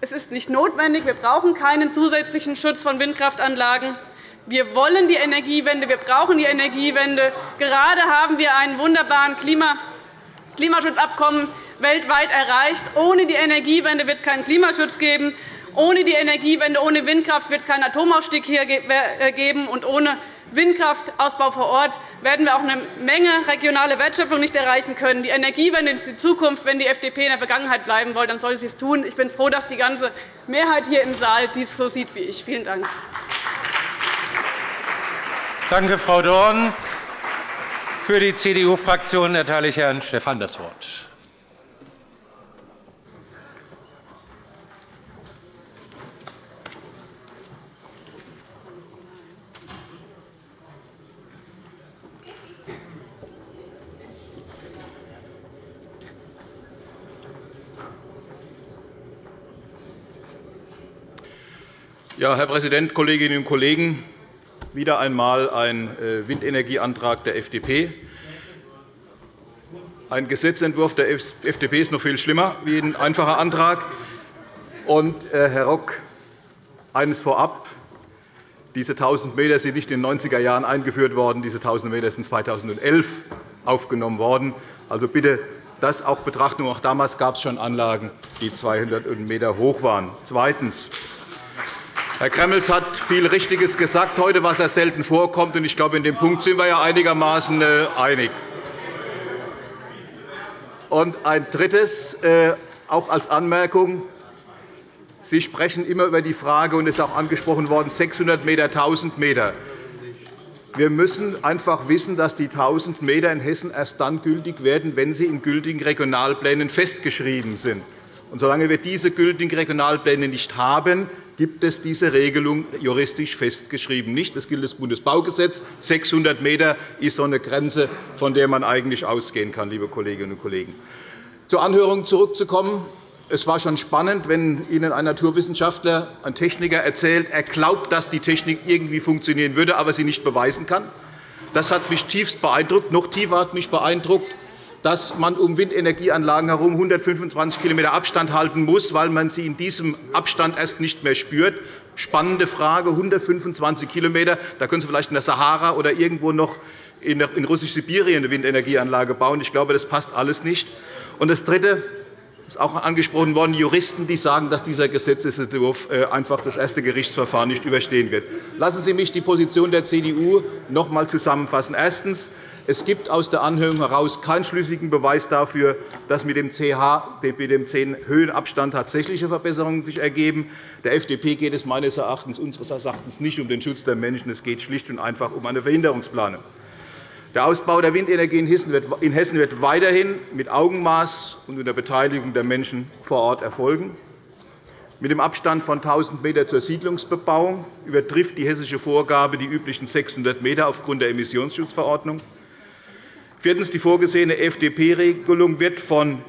Es ist nicht notwendig. Wir brauchen keinen zusätzlichen Schutz von Windkraftanlagen. Wir wollen die Energiewende. Wir brauchen die Energiewende. Gerade haben wir ein wunderbares Klimaschutzabkommen weltweit erreicht. Ohne die Energiewende wird es keinen Klimaschutz geben. Ohne die Energiewende, ohne Windkraft wird es keinen Atomausstieg hier äh, geben. Und ohne Windkraftausbau vor Ort werden wir auch eine Menge regionale Wertschöpfung nicht erreichen können. Die Energiewende ist die Zukunft. Wenn die FDP in der Vergangenheit bleiben will, dann soll sie es tun. Ich bin froh, dass die ganze Mehrheit hier im Saal dies so sieht wie ich. Vielen Dank. Danke, Frau Dorn. Für die CDU-Fraktion erteile ich Herrn Stephan das Wort. Ja, Herr Präsident, Kolleginnen und Kollegen! Wieder einmal ein äh, Windenergieantrag der FDP. Ein Gesetzentwurf der FDP ist noch viel schlimmer wie ein einfacher Antrag. Und, äh, Herr Rock, eines vorab. Diese 1.000 m sind nicht in den 90er Jahren eingeführt worden. Diese 1.000 m sind 2011 aufgenommen worden. Also bitte das auch betrachten. Auch damals gab es schon Anlagen, die 200 m hoch waren. Zweitens. Herr Gremmels hat viel Richtiges gesagt heute, was er selten vorkommt. Ich glaube, in dem Punkt sind wir ja einigermaßen äh, einig. Und ein Drittes, äh, auch als Anmerkung. Sie sprechen immer über die Frage, und es ist auch angesprochen worden, 600 m, 1.000 m. Wir müssen einfach wissen, dass die 1.000 m in Hessen erst dann gültig werden, wenn sie in gültigen Regionalplänen festgeschrieben sind. Und solange wir diese gültigen Regionalpläne nicht haben, gibt es diese Regelung juristisch festgeschrieben nicht. Das gilt das Bundesbaugesetz. 600 m ist so eine Grenze, von der man eigentlich ausgehen kann, liebe Kolleginnen und Kollegen. Zur Anhörung zurückzukommen. es war schon spannend, wenn Ihnen ein Naturwissenschaftler, ein Techniker erzählt, er glaubt, dass die Technik irgendwie funktionieren würde, aber sie nicht beweisen kann. Das hat mich tiefst beeindruckt. Noch tiefer hat mich beeindruckt, dass man um Windenergieanlagen herum 125 km Abstand halten muss, weil man sie in diesem Abstand erst nicht mehr spürt. Spannende Frage, 125 km. Da können Sie vielleicht in der Sahara oder irgendwo noch in Russisch-Sibirien eine Windenergieanlage bauen. Ich glaube, das passt alles nicht. Und das Dritte ist auch angesprochen worden, Juristen, die sagen, dass dieser Gesetzentwurf äh, einfach das erste Gerichtsverfahren nicht überstehen wird. Lassen Sie mich die Position der CDU noch einmal zusammenfassen. Erstens. Es gibt aus der Anhörung heraus keinen schlüssigen Beweis dafür, dass mit dem CH, mit dem 10-Höhenabstand tatsächliche Verbesserungen sich ergeben. Der FDP geht es meines Erachtens, unseres Erachtens nicht um den Schutz der Menschen. Es geht schlicht und einfach um eine Verhinderungsplanung. Der Ausbau der Windenergie in Hessen wird weiterhin mit Augenmaß und unter Beteiligung der Menschen vor Ort erfolgen. Mit dem Abstand von 1.000 m zur Siedlungsbebauung übertrifft die hessische Vorgabe die üblichen 600 m aufgrund der Emissionsschutzverordnung. Viertens. Die vorgesehene FDP-Regelung wird von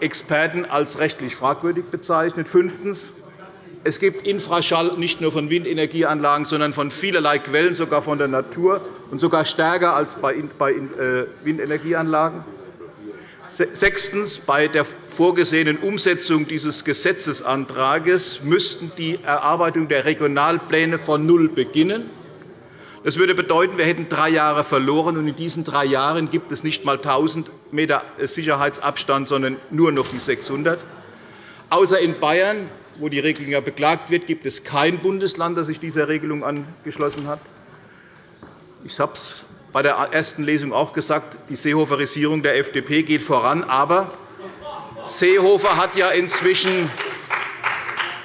Experten als rechtlich fragwürdig bezeichnet. Fünftens. Es gibt Infraschall nicht nur von Windenergieanlagen, sondern von vielerlei Quellen, sogar von der Natur, und sogar stärker als bei äh, Windenergieanlagen. Sechstens. Bei der vorgesehenen Umsetzung dieses Gesetzesantrags müssten die Erarbeitung der Regionalpläne von null beginnen. Das würde bedeuten, wir hätten drei Jahre verloren, und in diesen drei Jahren gibt es nicht einmal 1.000 m Sicherheitsabstand, sondern nur noch die 600. Außer in Bayern wo die Regelung ja beklagt wird, gibt es kein Bundesland, das sich dieser Regelung angeschlossen hat. Ich habe es bei der ersten Lesung auch gesagt, die Seehoferisierung der FDP geht voran. Aber Seehofer hat ja inzwischen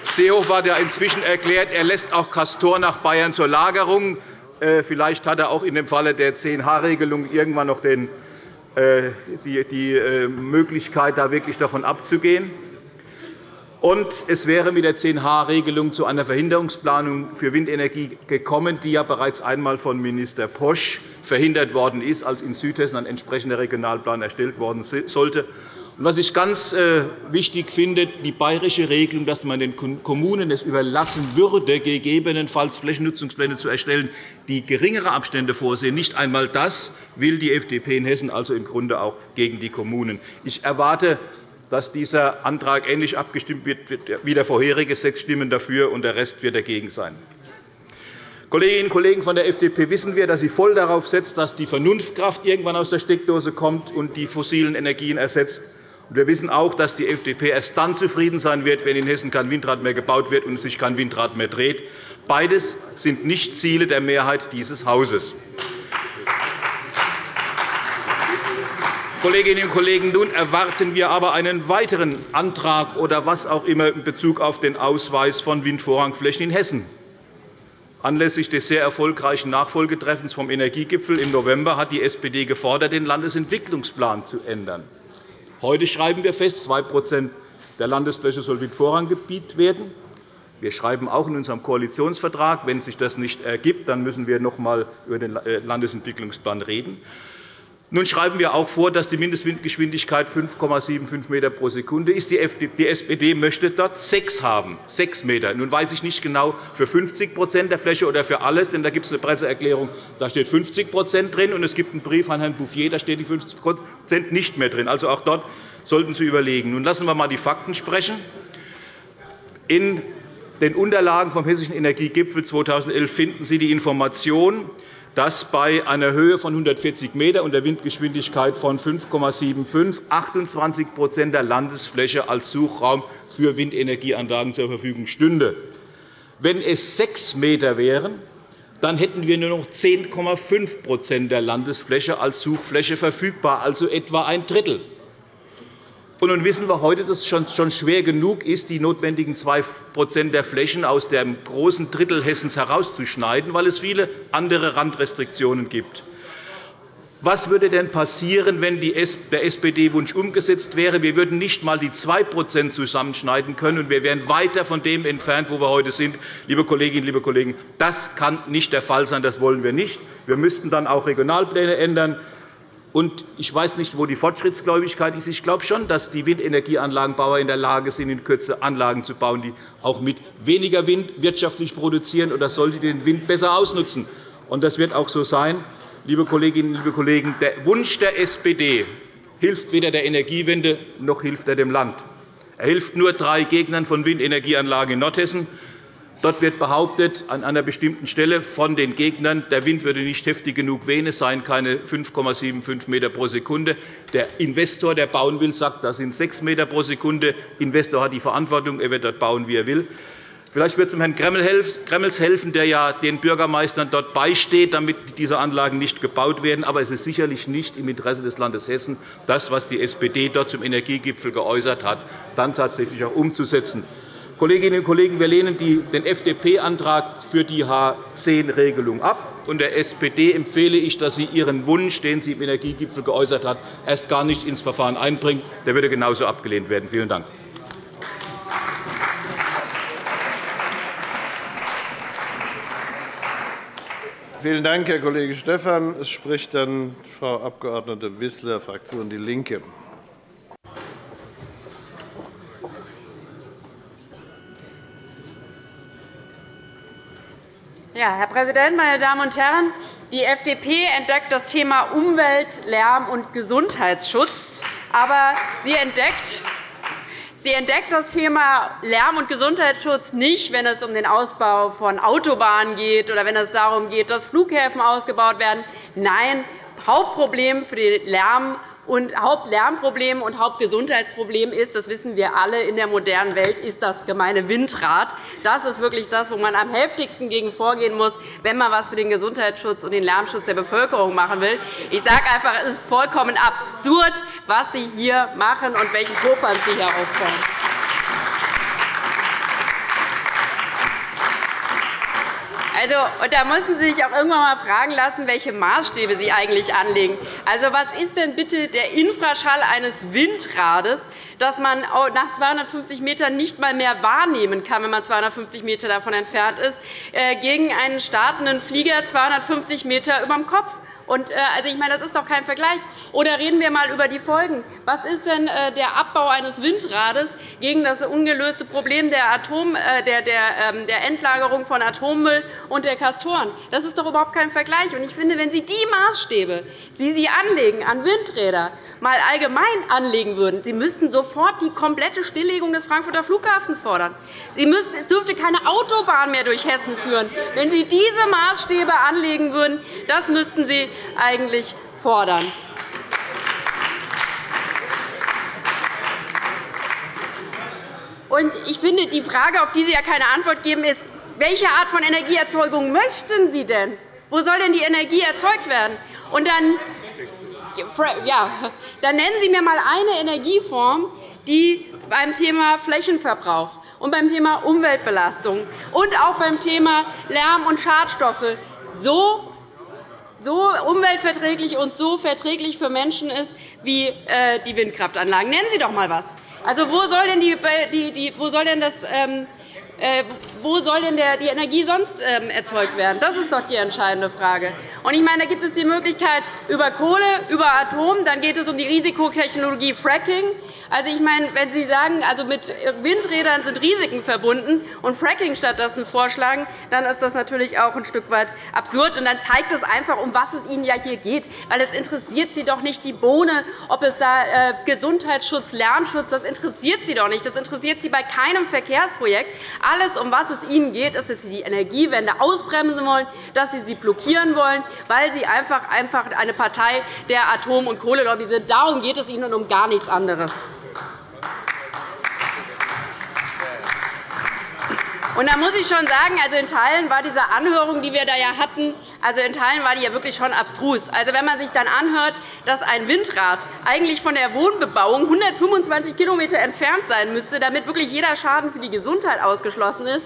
Seehofer hat ja inzwischen erklärt, er lässt auch Castor nach Bayern zur Lagerung. Äh, vielleicht hat er auch in dem Falle der 10H-Regelung irgendwann noch äh, die äh, Möglichkeit, da wirklich davon abzugehen. Und es wäre mit der 10H-Regelung zu einer Verhinderungsplanung für Windenergie gekommen, die ja bereits einmal von Minister Posch verhindert worden ist, als in Südhessen ein entsprechender Regionalplan erstellt worden sollte. Was ich ganz äh, wichtig finde, die bayerische Regelung, dass man den Kommunen es überlassen würde, gegebenenfalls Flächennutzungspläne zu erstellen, die geringere Abstände vorsehen. Nicht einmal das will die FDP in Hessen also im Grunde auch gegen die Kommunen. Ich erwarte dass dieser Antrag ähnlich abgestimmt wird wie der vorherige, sechs Stimmen dafür, und der Rest wird dagegen sein. Kolleginnen und Kollegen von der FDP wissen wir, dass sie voll darauf setzt, dass die Vernunftkraft irgendwann aus der Steckdose kommt und die fossilen Energien ersetzt. Wir wissen auch, dass die FDP erst dann zufrieden sein wird, wenn in Hessen kein Windrad mehr gebaut wird und sich kein Windrad mehr dreht. Beides sind nicht Ziele der Mehrheit dieses Hauses. Kolleginnen und Kollegen, nun erwarten wir aber einen weiteren Antrag oder was auch immer in Bezug auf den Ausweis von Windvorrangflächen in Hessen. Anlässlich des sehr erfolgreichen Nachfolgetreffens vom Energiegipfel im November hat die SPD gefordert, den Landesentwicklungsplan zu ändern. Heute schreiben wir fest, 2% der Landesfläche soll Windvorranggebiet werden. Wir schreiben auch in unserem Koalitionsvertrag, wenn sich das nicht ergibt, dann müssen wir noch einmal über den Landesentwicklungsplan reden. Nun schreiben wir auch vor, dass die Mindestwindgeschwindigkeit 5,75 m pro Sekunde ist. Die SPD möchte dort 6 haben, 6 m. Nun weiß ich nicht genau, für 50% der Fläche oder für alles, denn da gibt es eine Presseerklärung, da steht 50% drin, und es gibt einen Brief an Herrn Bouffier, da steht die 50% nicht mehr drin. Also auch dort sollten Sie überlegen. Nun lassen wir einmal die Fakten sprechen. In den Unterlagen vom Hessischen Energiegipfel 2011 finden Sie die Information, dass bei einer Höhe von 140 m und der Windgeschwindigkeit von 5,75 28% der Landesfläche als Suchraum für Windenergieanlagen zur Verfügung stünde. Wenn es 6 m wären, dann hätten wir nur noch 10,5% der Landesfläche als Suchfläche verfügbar, also etwa ein Drittel. Und nun wissen wir heute, dass es schon schwer genug ist, die notwendigen 2% der Flächen aus dem großen Drittel Hessens herauszuschneiden, weil es viele andere Randrestriktionen gibt. Was würde denn passieren, wenn der SPD-Wunsch umgesetzt wäre? Wir würden nicht einmal die 2% zusammenschneiden können, und wir wären weiter von dem entfernt, wo wir heute sind. Liebe Kolleginnen, liebe Kollegen, das kann nicht der Fall sein. Das wollen wir nicht. Wir müssten dann auch Regionalpläne ändern. Ich weiß nicht, wo die Fortschrittsgläubigkeit ist. Ich glaube schon, dass die Windenergieanlagenbauer in der Lage sind, in Kürze Anlagen zu bauen, die auch mit weniger Wind wirtschaftlich produzieren. Das sollte den Wind besser ausnutzen. Und das wird auch so sein. Liebe Kolleginnen, liebe Kollegen, der Wunsch der SPD hilft weder der Energiewende noch hilft er dem Land. Er hilft nur drei Gegnern von Windenergieanlagen in Nordhessen. Dort wird behauptet, an einer bestimmten Stelle von den Gegnern, der Wind würde nicht heftig genug wehen, es seien keine 5,75 m pro Sekunde. Der Investor, der bauen will, sagt, das sind 6 m pro Sekunde. Der Investor hat die Verantwortung, er wird dort bauen, wie er will. Vielleicht wird es dem Herrn Gremmels helfen, der ja den Bürgermeistern dort beisteht, damit diese Anlagen nicht gebaut werden. Aber es ist sicherlich nicht im Interesse des Landes Hessen, das, was die SPD dort zum Energiegipfel geäußert hat, dann tatsächlich auch umzusetzen. Kolleginnen und Kollegen, wir lehnen den FDP-Antrag für die H10-Regelung ab. Und der SPD empfehle ich, dass sie ihren Wunsch, den sie im Energiegipfel geäußert hat, erst gar nicht ins Verfahren einbringt. Der würde genauso abgelehnt werden. Vielen Dank. Vielen Dank, Herr Kollege Stephan. Es spricht dann Frau Abg. Wissler, Fraktion DIE LINKE. Ja, Herr Präsident, meine Damen und Herren! Die FDP entdeckt das Thema Umwelt-, Lärm- und Gesundheitsschutz. Aber sie entdeckt, sie entdeckt das Thema Lärm- und Gesundheitsschutz nicht, wenn es um den Ausbau von Autobahnen geht oder wenn es darum geht, dass Flughäfen ausgebaut werden. Nein, Hauptproblem für den Lärm- und Hauptlärmproblem und Hauptgesundheitsproblem ist, das wissen wir alle in der modernen Welt, ist das gemeine Windrad. Das ist wirklich das, wo man am heftigsten gegen vorgehen muss, wenn man etwas für den Gesundheitsschutz und den Lärmschutz der Bevölkerung machen will. Ich sage einfach, es ist vollkommen absurd, was Sie hier machen und welchen Popanz Sie hier aufbauen. Also, und da müssen Sie sich auch irgendwann einmal fragen lassen, welche Maßstäbe Sie eigentlich anlegen. Also, was ist denn bitte der Infraschall eines Windrades, das man nach 250 m nicht einmal mehr wahrnehmen kann, wenn man 250 m davon entfernt ist, äh, gegen einen startenden Flieger 250 m über dem Kopf? Und, äh, also, ich meine, das ist doch kein Vergleich. Oder reden wir einmal über die Folgen. Was ist denn äh, der Abbau eines Windrades gegen das ungelöste Problem der, Atom, äh, der, der, ähm, der Endlagerung von Atommüll und der Castoren? Das ist doch überhaupt kein Vergleich. Und ich finde, wenn Sie die Maßstäbe, die Sie anlegen an Windräder, mal allgemein anlegen würden, Sie müssten sofort die komplette Stilllegung des Frankfurter Flughafens fordern. Sie müssten, es dürfte keine Autobahn mehr durch Hessen führen. Wenn Sie diese Maßstäbe anlegen würden, das müssten Sie eigentlich fordern. ich finde, die Frage, auf die Sie ja keine Antwort geben, ist, welche Art von Energieerzeugung möchten Sie denn? Wo soll denn die Energie erzeugt werden? Und dann, ja, dann nennen Sie mir einmal eine Energieform, die beim Thema Flächenverbrauch und beim Thema Umweltbelastung und auch beim Thema Lärm und Schadstoffe so so umweltverträglich und so verträglich für Menschen ist wie äh, die Windkraftanlagen. Nennen Sie doch einmal etwas. Also, wo soll denn, die, die, wo soll denn das ähm, äh, wo soll denn die Energie sonst ähm, erzeugt werden? Das ist doch die entscheidende Frage. ich meine, da gibt es die Möglichkeit über Kohle, über Atom. Dann geht es um die Risikotechnologie Fracking. Also, ich meine, wenn Sie sagen, also mit Windrädern sind Risiken verbunden und Fracking stattdessen vorschlagen, dann ist das natürlich auch ein Stück weit absurd. Und dann zeigt das einfach, um was es Ihnen ja hier geht. Weil es interessiert Sie doch nicht die Bohne, ob es da äh, Gesundheitsschutz, Lärmschutz, das interessiert Sie doch nicht. Das interessiert Sie bei keinem Verkehrsprojekt. Alles, um was es Ihnen geht, ist, dass Sie die Energiewende ausbremsen wollen, dass Sie sie blockieren wollen, weil Sie einfach, einfach eine Partei der Atom- und Kohlelobby sind. Darum geht es Ihnen und um gar nichts anderes. Und da muss ich schon sagen, also in Teilen war diese Anhörung, die wir da ja hatten, also in Teilen war die ja wirklich schon abstrus. Also wenn man sich dann anhört, dass ein Windrad eigentlich von der Wohnbebauung 125 km entfernt sein müsste, damit wirklich jeder Schaden für die Gesundheit ausgeschlossen ist,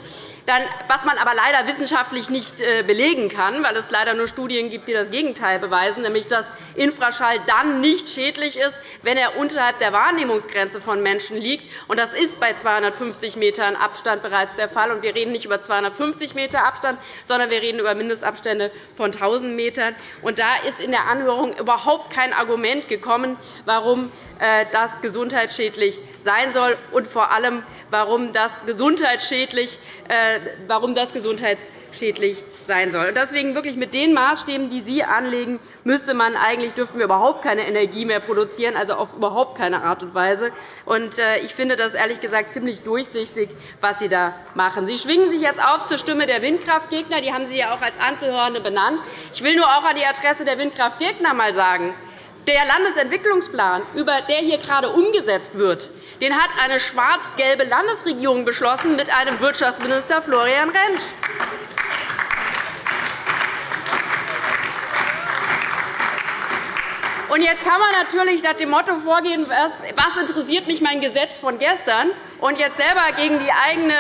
was man aber leider wissenschaftlich nicht äh, belegen kann, weil es leider nur Studien gibt, die das Gegenteil beweisen, nämlich dass Infraschall dann nicht schädlich ist, wenn er unterhalb der Wahrnehmungsgrenze von Menschen liegt. Das ist bei 250 m Abstand bereits der Fall. Wir reden nicht über 250 m Abstand, sondern wir reden über Mindestabstände von 1.000 m. Da ist in der Anhörung überhaupt kein Argument gekommen, warum äh, das gesundheitsschädlich sein soll und vor allem, warum das gesundheitsschädlich, äh, warum das gesundheitsschädlich sein soll. Deswegen wirklich mit den Maßstäben, die Sie anlegen, müsste man eigentlich dürften wir überhaupt keine Energie mehr produzieren, also auf überhaupt keine Art und Weise. Äh, ich finde das ehrlich gesagt ziemlich durchsichtig, was Sie da machen. Sie schwingen sich jetzt auf zur Stimme der Windkraftgegner. Die haben Sie ja auch als Anzuhörende benannt. Ich will nur auch an die Adresse der Windkraftgegner einmal sagen, der Landesentwicklungsplan, der hier gerade umgesetzt wird, den hat eine schwarz-gelbe Landesregierung beschlossen mit einem Wirtschaftsminister Florian Rentsch. Jetzt kann man natürlich nach dem Motto vorgehen, was, interessiert mich mein Gesetz von gestern, und jetzt selber gegen die, eigene,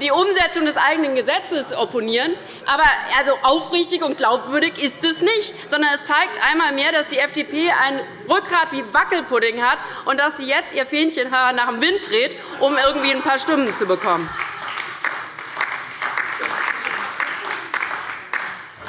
die Umsetzung des eigenen Gesetzes opponieren. Aber also aufrichtig und glaubwürdig ist es nicht, sondern es zeigt einmal mehr, dass die FDP ein Rückgrat wie Wackelpudding hat und dass sie jetzt ihr Fähnchen nach dem Wind dreht, um irgendwie ein paar Stimmen zu bekommen.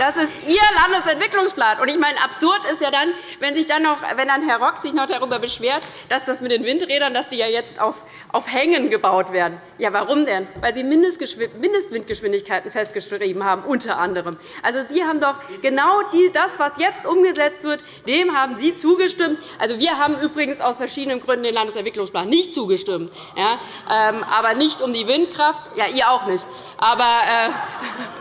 Das ist Ihr Landesentwicklungsplan. Und ich meine, absurd ist ja dann, wenn, sich dann noch, wenn dann Herr Rock sich noch darüber beschwert, dass das mit den Windrädern dass die ja jetzt auf, auf Hängen gebaut werden. Ja, warum denn? Weil Sie Mindestwindgeschwindigkeiten festgeschrieben haben, unter anderem. Also, Sie haben doch genau das, was jetzt umgesetzt wird, dem haben Sie zugestimmt. Also, wir haben übrigens aus verschiedenen Gründen den Landesentwicklungsplan nicht zugestimmt, ja, ähm, aber nicht um die Windkraft. Ja, ihr auch nicht. Aber, äh, *laughs*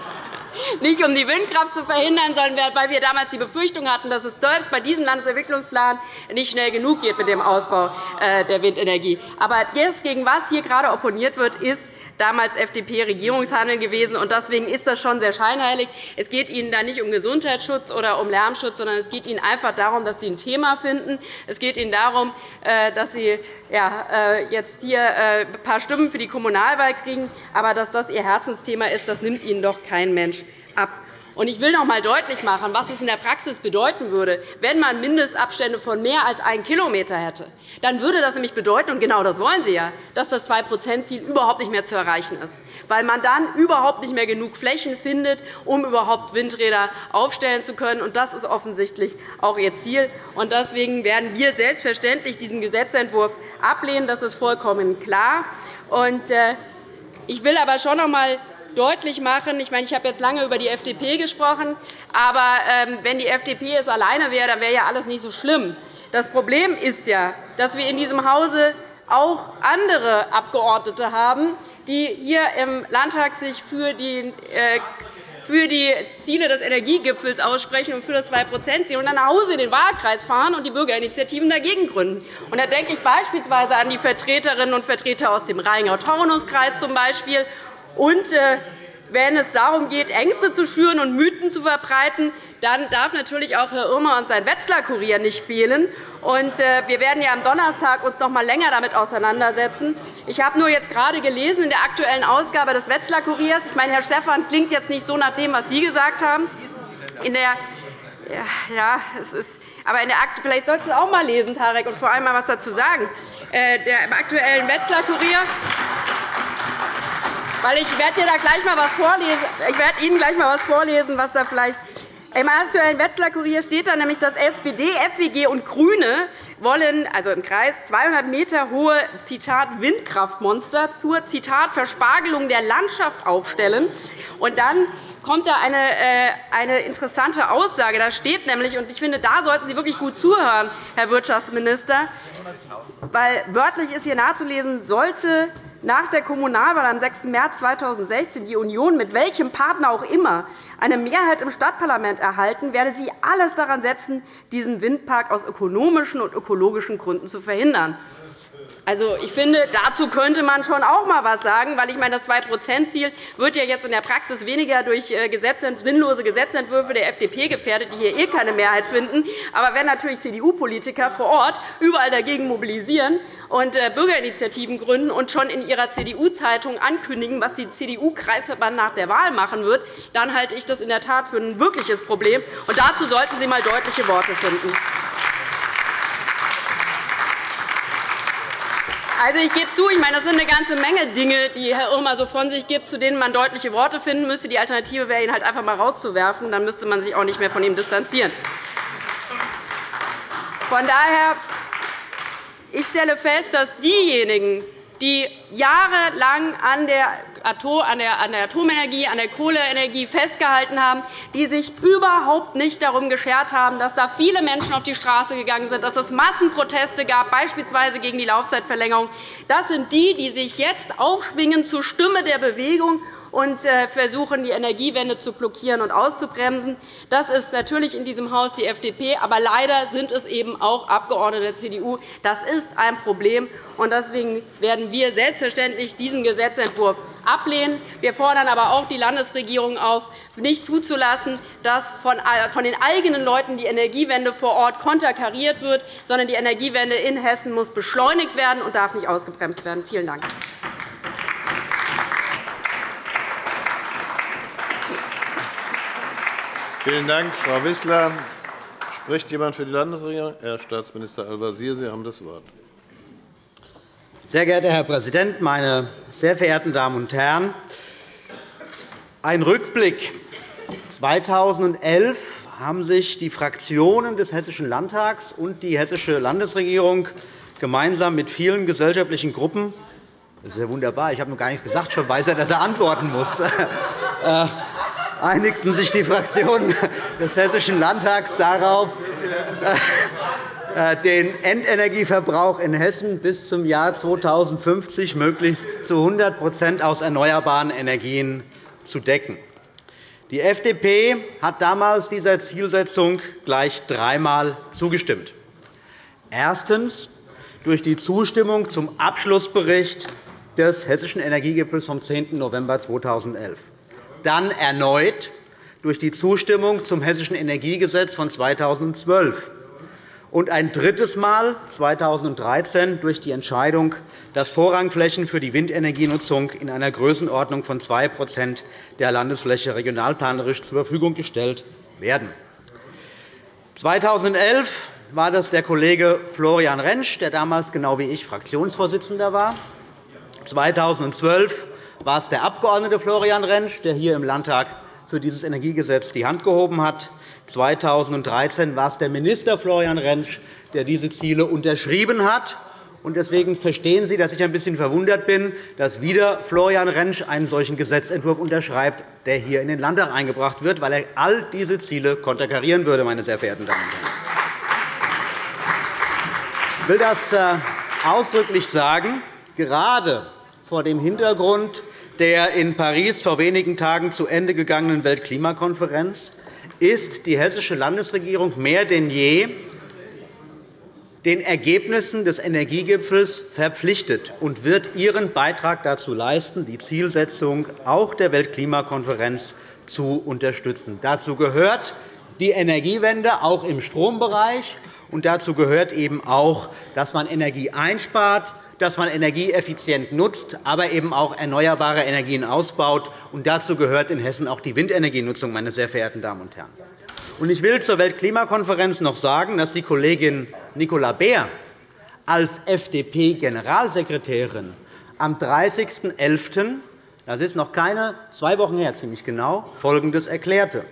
nicht um die Windkraft zu verhindern, sondern weil wir damals die Befürchtung hatten, dass es selbst bei diesem Landesentwicklungsplan nicht schnell genug geht mit dem Ausbau äh, der Windenergie. Aber das, gegen was hier gerade opponiert wird, ist damals FDP-Regierungshandeln gewesen. Deswegen ist das schon sehr scheinheilig. Es geht Ihnen da nicht um Gesundheitsschutz oder um Lärmschutz, sondern es geht Ihnen einfach darum, dass Sie ein Thema finden. Es geht Ihnen darum, äh, dass Sie äh, jetzt hier äh, ein paar Stimmen für die Kommunalwahl kriegen. Aber dass das Ihr Herzensthema ist, das nimmt Ihnen doch kein Mensch ab. Ich will noch einmal deutlich machen, was es in der Praxis bedeuten würde, wenn man Mindestabstände von mehr als 1 km hätte. Dann würde das nämlich bedeuten, und genau das wollen Sie ja, dass das 2-%-Ziel überhaupt nicht mehr zu erreichen ist, weil man dann überhaupt nicht mehr genug Flächen findet, um überhaupt Windräder aufstellen zu können. Das ist offensichtlich auch Ihr Ziel. Deswegen werden wir selbstverständlich diesen Gesetzentwurf ablehnen. Das ist vollkommen klar. Äh, ich will aber schon noch einmal deutlich machen. Ich, meine, ich habe jetzt lange über die FDP gesprochen. Aber ähm, wenn die FDP es alleine wäre, dann wäre ja alles nicht so schlimm. Das Problem ist ja, dass wir in diesem Hause auch andere Abgeordnete haben, die hier im Landtag sich für die äh, für die Ziele des Energiegipfels aussprechen und für das 2-%-Ziel und dann nach Hause in den Wahlkreis fahren und die Bürgerinitiativen dagegen gründen. Und da denke ich beispielsweise an die Vertreterinnen und Vertreter aus dem Rheingau-Taunus-Kreis zum Beispiel und äh, wenn es darum geht, Ängste zu schüren und Mythen zu verbreiten, dann darf natürlich auch Herr Irmer und sein Wetzlar-Kurier nicht fehlen. Äh, wir werden uns ja am Donnerstag uns noch einmal länger damit auseinandersetzen. Ich habe nur jetzt gerade gelesen in der aktuellen Ausgabe des Wetzlar-Kuriers. Ich meine, Herr Stephan klingt jetzt nicht so nach dem, was Sie gesagt haben. In der, ja, es ist, aber in der Akt vielleicht sollten Sie auch einmal lesen, Tarek, und vor allem mal etwas dazu sagen. Äh, der, aktuellen Wetzlar-Kurier weil ich werde da gleich mal was vorlesen. Ich werde Ihnen gleich mal was vorlesen, was da vielleicht im aktuellen Wetzlar Kurier steht da nämlich, dass SPD, FWG und GRÜNE wollen, also im Kreis 200 m hohe Zitat, Windkraftmonster zur Zitat, Verspargelung der Landschaft aufstellen. Und dann kommt da eine, äh, eine interessante Aussage. Da steht nämlich, und ich finde, da sollten Sie wirklich gut zuhören, Herr Wirtschaftsminister, weil wörtlich ist hier nachzulesen, sollte nach der Kommunalwahl am 6. März 2016 die Union mit welchem Partner auch immer eine Mehrheit im Stadtparlament erhalten, werde sie alles daran setzen, diesen Windpark aus ökonomischen und ökologischen Gründen zu verhindern. Also, ich finde, dazu könnte man schon auch einmal etwas sagen, weil ich meine, das 2-%-Ziel wird ja jetzt in der Praxis weniger durch äh, sinnlose Gesetzentwürfe der FDP gefährdet, die hier eh keine Mehrheit finden. Aber wenn natürlich CDU-Politiker vor Ort überall dagegen mobilisieren und äh, Bürgerinitiativen gründen und schon in ihrer CDU-Zeitung ankündigen, was die CDU-Kreisverband nach der Wahl machen wird, dann halte ich das in der Tat für ein wirkliches Problem. Und dazu sollten Sie einmal deutliche Worte finden. Also, ich gebe zu, ich meine, das sind eine ganze Menge Dinge, die Herr Irmer so von sich gibt, zu denen man deutliche Worte finden müsste. Die Alternative wäre, ihn halt einfach einmal rauszuwerfen. Dann müsste man sich auch nicht mehr von ihm distanzieren. Von daher ich stelle fest, dass diejenigen, die jahrelang an der Atomenergie, an der Kohleenergie festgehalten haben, die sich überhaupt nicht darum geschert haben, dass da viele Menschen auf die Straße gegangen sind, dass es Massenproteste gab, beispielsweise gegen die Laufzeitverlängerung. Das sind die, die sich jetzt aufschwingen zur Stimme der Bewegung und äh, versuchen, die Energiewende zu blockieren und auszubremsen. Das ist natürlich in diesem Haus die FDP, aber leider sind es eben auch Abgeordnete der CDU. Das ist ein Problem. Deswegen werden wir selbstverständlich diesen Gesetzentwurf ablehnen. Wir fordern aber auch die Landesregierung auf, nicht zuzulassen, dass von den eigenen Leuten die Energiewende vor Ort konterkariert wird, sondern die Energiewende in Hessen muss beschleunigt werden und darf nicht ausgebremst werden. Vielen Dank. Vielen Dank, Frau Wissler. Spricht jemand für die Landesregierung? Herr Staatsminister Al-Wazir, Sie haben das Wort. Sehr geehrter Herr Präsident, meine sehr verehrten Damen und Herren! Ein Rückblick. 2011 haben sich die Fraktionen des Hessischen Landtags und die Hessische Landesregierung gemeinsam mit vielen gesellschaftlichen Gruppen das ist ja wunderbar. Ich habe noch gar nichts gesagt, schon weiß er, dass er antworten muss. *laughs* Äh, einigten sich die Fraktionen des Hessischen Landtags darauf, äh, den Endenergieverbrauch in Hessen bis zum Jahr 2050 möglichst zu 100% aus erneuerbaren Energien zu decken. Die FDP hat damals dieser Zielsetzung gleich dreimal zugestimmt. Erstens durch die Zustimmung zum Abschlussbericht des Hessischen Energiegipfels vom 10. November 2011. Dann erneut durch die Zustimmung zum Hessischen Energiegesetz von 2012 und ein drittes Mal 2013 durch die Entscheidung, dass Vorrangflächen für die Windenergienutzung in einer Größenordnung von 2% der Landesfläche regionalplanerisch zur Verfügung gestellt werden. 2011 war das der Kollege Florian Rentsch, der damals genau wie ich Fraktionsvorsitzender war. 2012 war es der Abg. Florian Rentsch, der hier im Landtag für dieses Energiegesetz die Hand gehoben hat. 2013 war es der Minister Florian Rentsch, der diese Ziele unterschrieben hat. Deswegen verstehen Sie, dass ich ein bisschen verwundert bin, dass wieder Florian Rentsch einen solchen Gesetzentwurf unterschreibt, der hier in den Landtag eingebracht wird, weil er all diese Ziele konterkarieren würde, meine sehr verehrten Damen und Herren. Ich will das äh, ausdrücklich sagen gerade vor dem Hintergrund der in Paris vor wenigen Tagen zu Ende gegangenen Weltklimakonferenz ist die hessische Landesregierung mehr denn je den Ergebnissen des Energiegipfels verpflichtet und wird ihren Beitrag dazu leisten, die Zielsetzung auch der Weltklimakonferenz zu unterstützen. Dazu gehört die Energiewende auch im Strombereich, und dazu gehört eben auch, dass man Energie einspart, dass man Energie effizient nutzt, aber eben auch erneuerbare Energien ausbaut. Und dazu gehört in Hessen auch die Windenergienutzung, meine sehr verehrten Damen und Herren. Ich will zur Weltklimakonferenz noch sagen, dass die Kollegin Nicola Beer als FDP-Generalsekretärin am 30.11., das ist noch keine zwei Wochen her, ziemlich genau, Folgendes erklärte.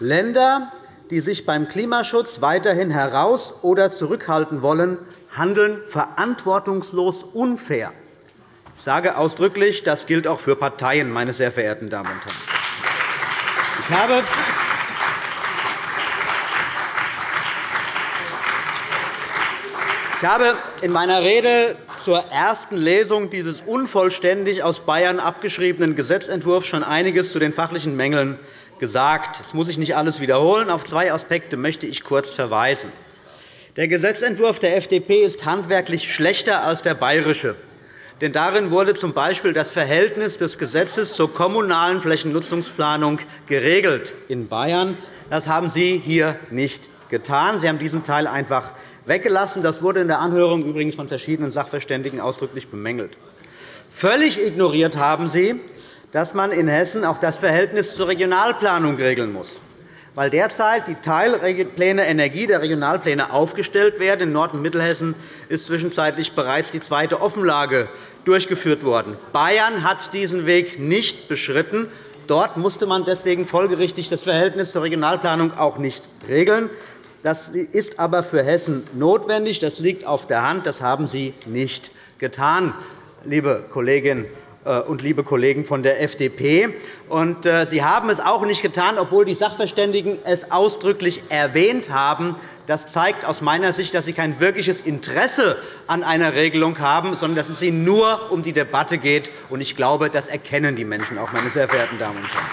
Länder, die sich beim Klimaschutz weiterhin heraus- oder zurückhalten wollen, handeln verantwortungslos unfair. Ich sage ausdrücklich, das gilt auch für Parteien, meine sehr verehrten Damen und Herren. Ich habe Ich habe in meiner Rede zur ersten Lesung dieses unvollständig aus Bayern abgeschriebenen Gesetzentwurfs schon einiges zu den fachlichen Mängeln gesagt. Das muss ich nicht alles wiederholen. Auf zwei Aspekte möchte ich kurz verweisen. Der Gesetzentwurf der FDP ist handwerklich schlechter als der bayerische. Denn darin wurde z. B. das Verhältnis des Gesetzes zur kommunalen Flächennutzungsplanung geregelt in Bayern. Das haben Sie hier nicht getan. Sie haben diesen Teil einfach weggelassen. Das wurde in der Anhörung übrigens von verschiedenen Sachverständigen ausdrücklich bemängelt. Völlig ignoriert haben Sie, dass man in Hessen auch das Verhältnis zur Regionalplanung regeln muss weil derzeit die Teilpläne Energie der Regionalpläne aufgestellt werden. In Nord- und Mittelhessen ist zwischenzeitlich bereits die zweite Offenlage durchgeführt worden. Bayern hat diesen Weg nicht beschritten. Dort musste man deswegen folgerichtig das Verhältnis zur Regionalplanung auch nicht regeln. Das ist aber für Hessen notwendig. Das liegt auf der Hand. Das haben Sie nicht getan, liebe Kolleginnen und liebe Kollegen von der FDP. Äh, Sie haben es auch nicht getan, obwohl die Sachverständigen es ausdrücklich erwähnt haben. Das zeigt aus meiner Sicht, dass Sie kein wirkliches Interesse an einer Regelung haben, sondern dass es Ihnen nur um die Debatte geht. Und ich glaube, das erkennen die Menschen auch, meine sehr verehrten Damen und Herren.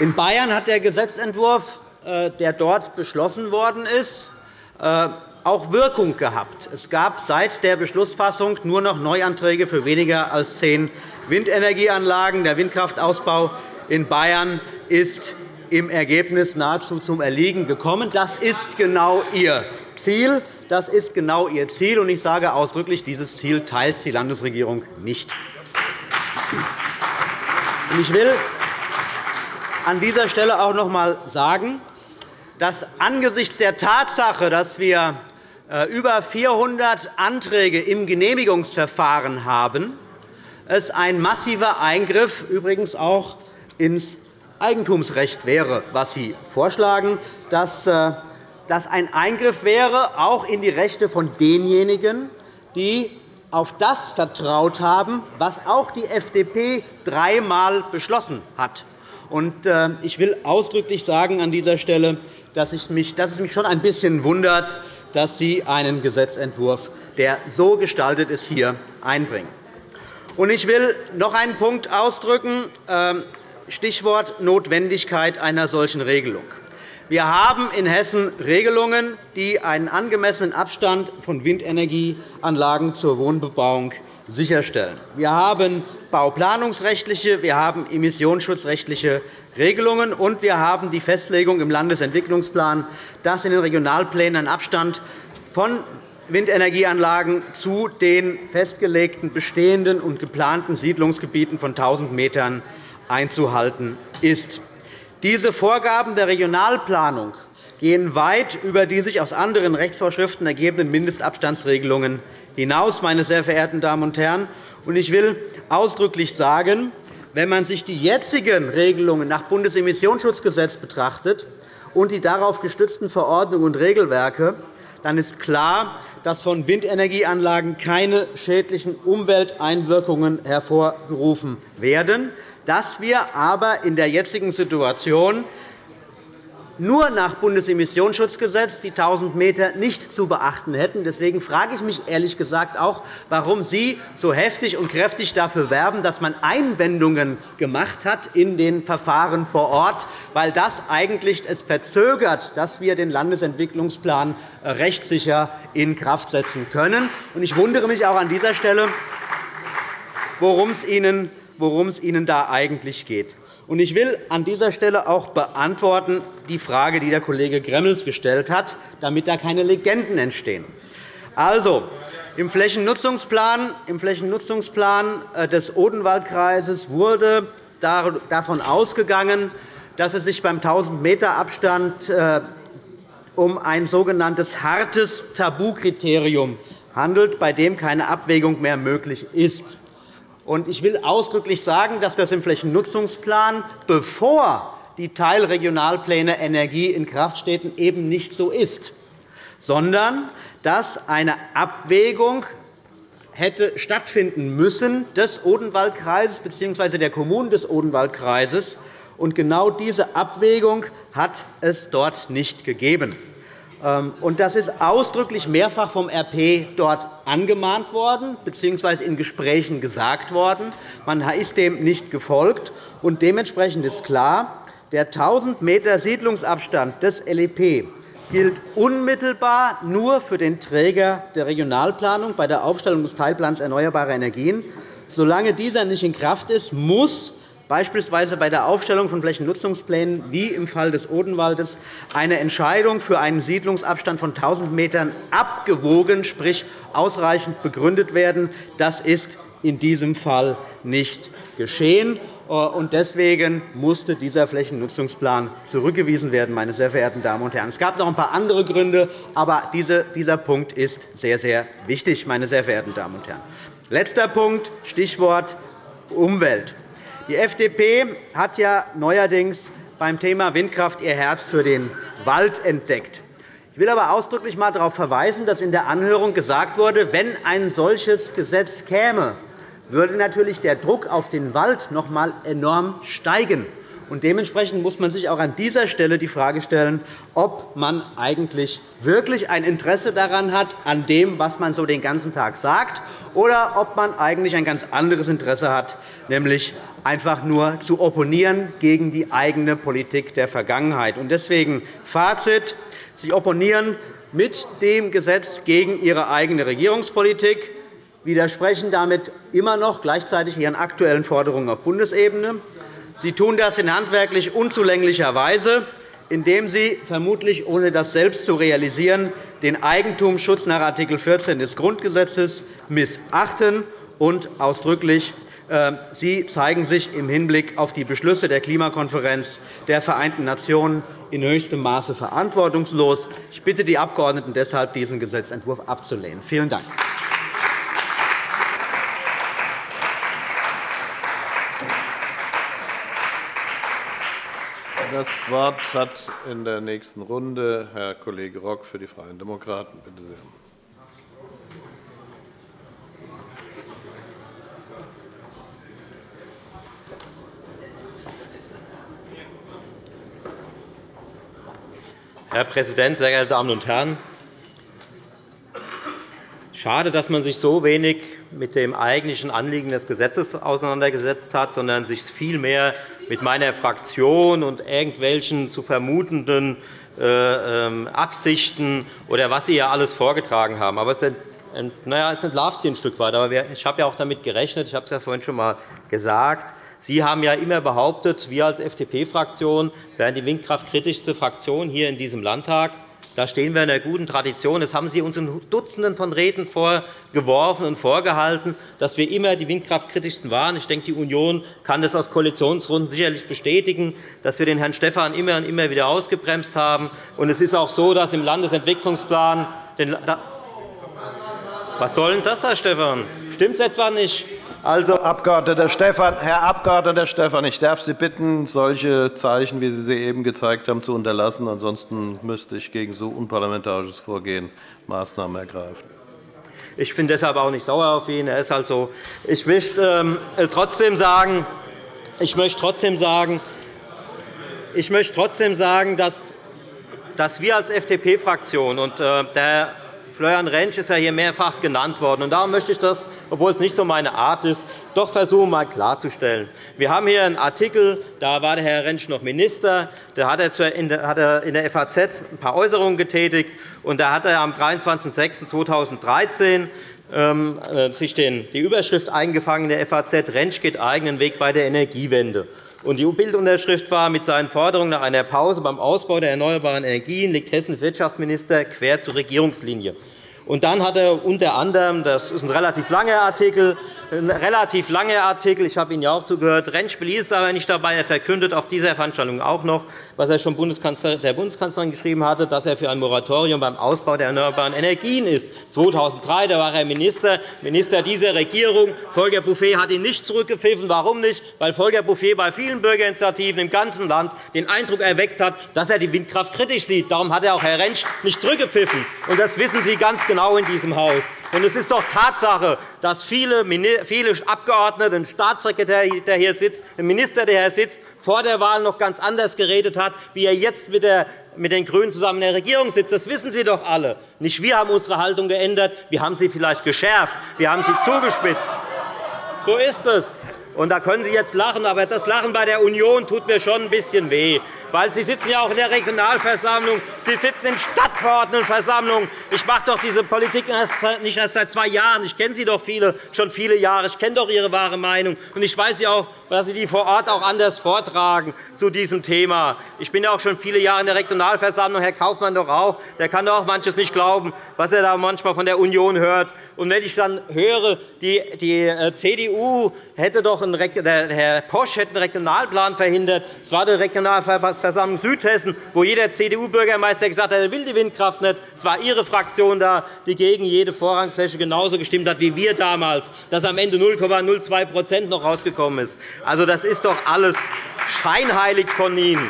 In Bayern hat der Gesetzentwurf, äh, der dort beschlossen worden ist, auch Wirkung gehabt. Es gab seit der Beschlussfassung nur noch Neuanträge für weniger als zehn Windenergieanlagen. Der Windkraftausbau in Bayern ist im Ergebnis nahezu zum Erliegen gekommen. Das ist genau Ihr Ziel. Das ist genau Ihr Ziel. Ich sage ausdrücklich, dieses Ziel teilt die Landesregierung nicht. Ich will an dieser Stelle auch noch einmal sagen, dass angesichts der Tatsache, dass wir über 400 Anträge im Genehmigungsverfahren haben, es ein massiver Eingriff übrigens auch ins Eigentumsrecht wäre, was Sie vorschlagen, dass äh, das ein Eingriff wäre auch in die Rechte von denjenigen, die auf das vertraut haben, was auch die FDP dreimal beschlossen hat. Äh, ich will ausdrücklich sagen an dieser Stelle, dass es mich schon ein bisschen wundert, dass Sie einen Gesetzentwurf, der so gestaltet ist, hier einbringen. Ich will noch einen Punkt ausdrücken, ähm, Stichwort Notwendigkeit einer solchen Regelung. Wir haben in Hessen Regelungen, die einen angemessenen Abstand von Windenergieanlagen zur Wohnbebauung sicherstellen. Wir haben bauplanungsrechtliche, wir haben emissionsschutzrechtliche Regelungen, und wir haben die Festlegung im Landesentwicklungsplan, dass in den Regionalplänen ein Abstand von Windenergieanlagen zu den festgelegten bestehenden und geplanten Siedlungsgebieten von 1.000 m einzuhalten ist. Diese Vorgaben der Regionalplanung gehen weit über die sich aus anderen Rechtsvorschriften ergebenden Mindestabstandsregelungen hinaus. Meine sehr verehrten Damen und Herren. Ich will ausdrücklich sagen, wenn man sich die jetzigen Regelungen nach Bundesemissionsschutzgesetz betrachtet und die darauf gestützten Verordnungen und Regelwerke, dann ist klar, dass von Windenergieanlagen keine schädlichen Umwelteinwirkungen hervorgerufen werden, dass wir aber in der jetzigen Situation nur nach Bundesemissionsschutzgesetz die 1.000 m nicht zu beachten hätten. Deswegen frage ich mich ehrlich gesagt auch, warum Sie so heftig und kräftig dafür werben, dass man Einwendungen gemacht hat in den Verfahren vor Ort, weil das eigentlich es verzögert, dass wir den Landesentwicklungsplan äh, rechtssicher in Kraft setzen können. Ich wundere mich auch an dieser Stelle, worum es Ihnen worum es Ihnen da eigentlich geht. Ich will an dieser Stelle auch beantworten die Frage, die der Kollege Gremmels gestellt hat, damit da keine Legenden entstehen. Also, im Flächennutzungsplan, im Flächennutzungsplan äh, des Odenwaldkreises wurde davon ausgegangen, dass es sich beim 1.000-m-Abstand äh, um ein sogenanntes hartes Tabukriterium handelt, bei dem keine Abwägung mehr möglich ist. Ich will ausdrücklich sagen, dass das im Flächennutzungsplan, bevor die Teilregionalpläne Energie in Kraft stehen, eben nicht so ist, sondern dass eine Abwägung hätte stattfinden müssen des Odenwaldkreises bzw. der Kommunen des Odenwaldkreises. Genau diese Abwägung hat es dort nicht gegeben. Ähm, das ist ausdrücklich mehrfach vom RP dort angemahnt worden bzw. in Gesprächen gesagt worden. Man ist dem nicht gefolgt. Dementsprechend ist klar, Der 1.000 m Siedlungsabstand des LEP gilt unmittelbar nur für den Träger der Regionalplanung bei der Aufstellung des Teilplans Erneuerbare Energien. Solange dieser nicht in Kraft ist, muss beispielsweise bei der Aufstellung von Flächennutzungsplänen wie im Fall des Odenwaldes eine Entscheidung für einen Siedlungsabstand von 1.000 m abgewogen, sprich ausreichend begründet werden. Das ist in diesem Fall nicht geschehen. Deswegen musste dieser Flächennutzungsplan zurückgewiesen werden. Meine sehr verehrten Damen und Herren. Es gab noch ein paar andere Gründe, aber dieser Punkt ist sehr, sehr wichtig. Meine sehr verehrten Damen und Herren. Letzter Punkt, Stichwort Umwelt. Die FDP hat ja neuerdings beim Thema Windkraft ihr Herz für den Wald entdeckt. Ich will aber ausdrücklich einmal darauf verweisen, dass in der Anhörung gesagt wurde, wenn ein solches Gesetz käme, würde natürlich der Druck auf den Wald noch einmal enorm steigen. Dementsprechend muss man sich auch an dieser Stelle die Frage stellen, ob man eigentlich wirklich ein Interesse daran hat, an dem, was man so den ganzen Tag sagt, oder ob man eigentlich ein ganz anderes Interesse hat, nämlich einfach nur zu opponieren gegen die eigene Politik der Vergangenheit. Deswegen Fazit. Sie opponieren mit dem Gesetz gegen Ihre eigene Regierungspolitik, widersprechen damit immer noch gleichzeitig Ihren aktuellen Forderungen auf Bundesebene. Sie tun das in handwerklich unzulänglicher Weise, indem Sie, vermutlich ohne das selbst zu realisieren, den Eigentumsschutz nach Art. 14 des Grundgesetzes missachten und ausdrücklich Sie zeigen sich im Hinblick auf die Beschlüsse der Klimakonferenz der Vereinten Nationen in höchstem Maße verantwortungslos. Ich bitte die Abgeordneten deshalb, diesen Gesetzentwurf abzulehnen. Vielen Dank. Das Wort hat in der nächsten Runde Herr Kollege Rock für die Freien Demokraten. Bitte sehr. Herr Präsident, sehr geehrte Damen und Herren! Schade, dass man sich so wenig mit dem eigentlichen Anliegen des Gesetzes auseinandergesetzt hat, sondern sich vielmehr mit meiner Fraktion und irgendwelchen zu vermutenden äh, ähm, Absichten oder was Sie ja alles vorgetragen haben. Aber es entlarvt Sie ein Stück weit. Aber ich habe ja auch damit gerechnet, ich habe es ja vorhin schon einmal gesagt, Sie haben ja immer behauptet, wir als FDP-Fraktion wären die windkraftkritischste Fraktion hier in diesem Landtag. Da stehen wir in einer guten Tradition. Das haben Sie uns in Dutzenden von Reden vorgeworfen und vorgehalten, dass wir immer die windkraftkritischsten waren. Ich denke, die Union kann das aus Koalitionsrunden sicherlich bestätigen, dass wir den Herrn Stephan immer und immer wieder ausgebremst haben. Und es ist auch so, dass im Landesentwicklungsplan was soll denn das, Herr Stephan? Stimmt es etwa nicht? Also, Abg. Stephan, Herr Abg. Stephan, ich darf Sie bitten, solche Zeichen, wie Sie sie eben gezeigt haben, zu unterlassen. Ansonsten müsste ich gegen so unparlamentarisches Vorgehen Maßnahmen ergreifen. Ich bin deshalb auch nicht sauer auf ihn. Er ist halt so. Ich möchte ähm, trotzdem sagen, ich möchte trotzdem sagen, ich möchte trotzdem sagen, dass, dass wir als FDP-Fraktion und äh, der Florian Rentsch ist ja hier mehrfach genannt worden. Darum möchte ich das, obwohl es nicht so meine Art ist, doch versuchen, einmal klarzustellen. Wir haben hier einen Artikel, da war der Herr Rentsch noch Minister. Da hat er in der FAZ ein paar Äußerungen getätigt. Und da hat er am 23.06.2013 ähm, äh, sich die Überschrift eingefangen in der FAZ, Rentsch geht eigenen Weg bei der Energiewende. Und die Bildunterschrift war, mit seinen Forderungen nach einer Pause beim Ausbau der erneuerbaren Energien liegt Hessens Wirtschaftsminister quer zur Regierungslinie. Und dann hat er unter anderem, das ist ein relativ langer Artikel, ein relativ langer Artikel, ich habe Ihnen ja auch zugehört, Rentschspiel ist aber nicht dabei. Er verkündet auf dieser Veranstaltung auch noch, was er schon der Bundeskanzlerin geschrieben hatte, dass er für ein Moratorium beim Ausbau der erneuerbaren Energien ist. 2003 da war er Minister, Minister dieser Regierung. Volker Bouffier hat ihn nicht zurückgepfiffen. Warum nicht? Weil Volker Bouffier bei vielen Bürgerinitiativen im ganzen Land den Eindruck erweckt hat, dass er die Windkraft kritisch sieht. Darum hat er auch Herr Rentsch nicht zurückgepfiffen. Und das wissen Sie ganz genau in diesem Haus. Und es ist doch Tatsache, dass viele Abgeordnete, ein Staatssekretär, der hier sitzt, ein Minister, der hier sitzt, vor der Wahl noch ganz anders geredet hat, wie er jetzt mit den GRÜNEN zusammen in der Regierung sitzt. Das wissen Sie doch alle. Nicht wir haben unsere Haltung geändert. Wir haben sie vielleicht geschärft. Wir haben sie zugespitzt. So ist es. Und da können Sie jetzt lachen, aber das Lachen bei der Union tut mir schon ein bisschen weh. Weil Sie sitzen ja auch in der Regionalversammlung, Sie sitzen in Stadtverordnetenversammlungen. Ich mache doch diese Politik nicht erst seit zwei Jahren. Ich kenne Sie doch viele, schon viele Jahre. Ich kenne doch Ihre wahre Meinung. Und ich weiß ja auch, dass Sie die vor Ort auch anders vortragen zu diesem Thema. Ich bin ja auch schon viele Jahre in der Regionalversammlung. Herr Kaufmann doch auch. Der kann doch auch manches nicht glauben, was er da manchmal von der Union hört. Und wenn ich dann höre, die, die äh, CDU hätte doch einen, der Herr Posch hätte einen Regionalplan verhindert, es war die Regionalversammlung Südhessen, wo jeder CDU-Bürgermeister gesagt hat, er will die Windkraft nicht. Es war Ihre Fraktion da, die gegen jede Vorrangfläche genauso gestimmt hat wie wir damals, dass am Ende 0,02% noch rausgekommen ist. Also, das ist doch alles scheinheilig von Ihnen.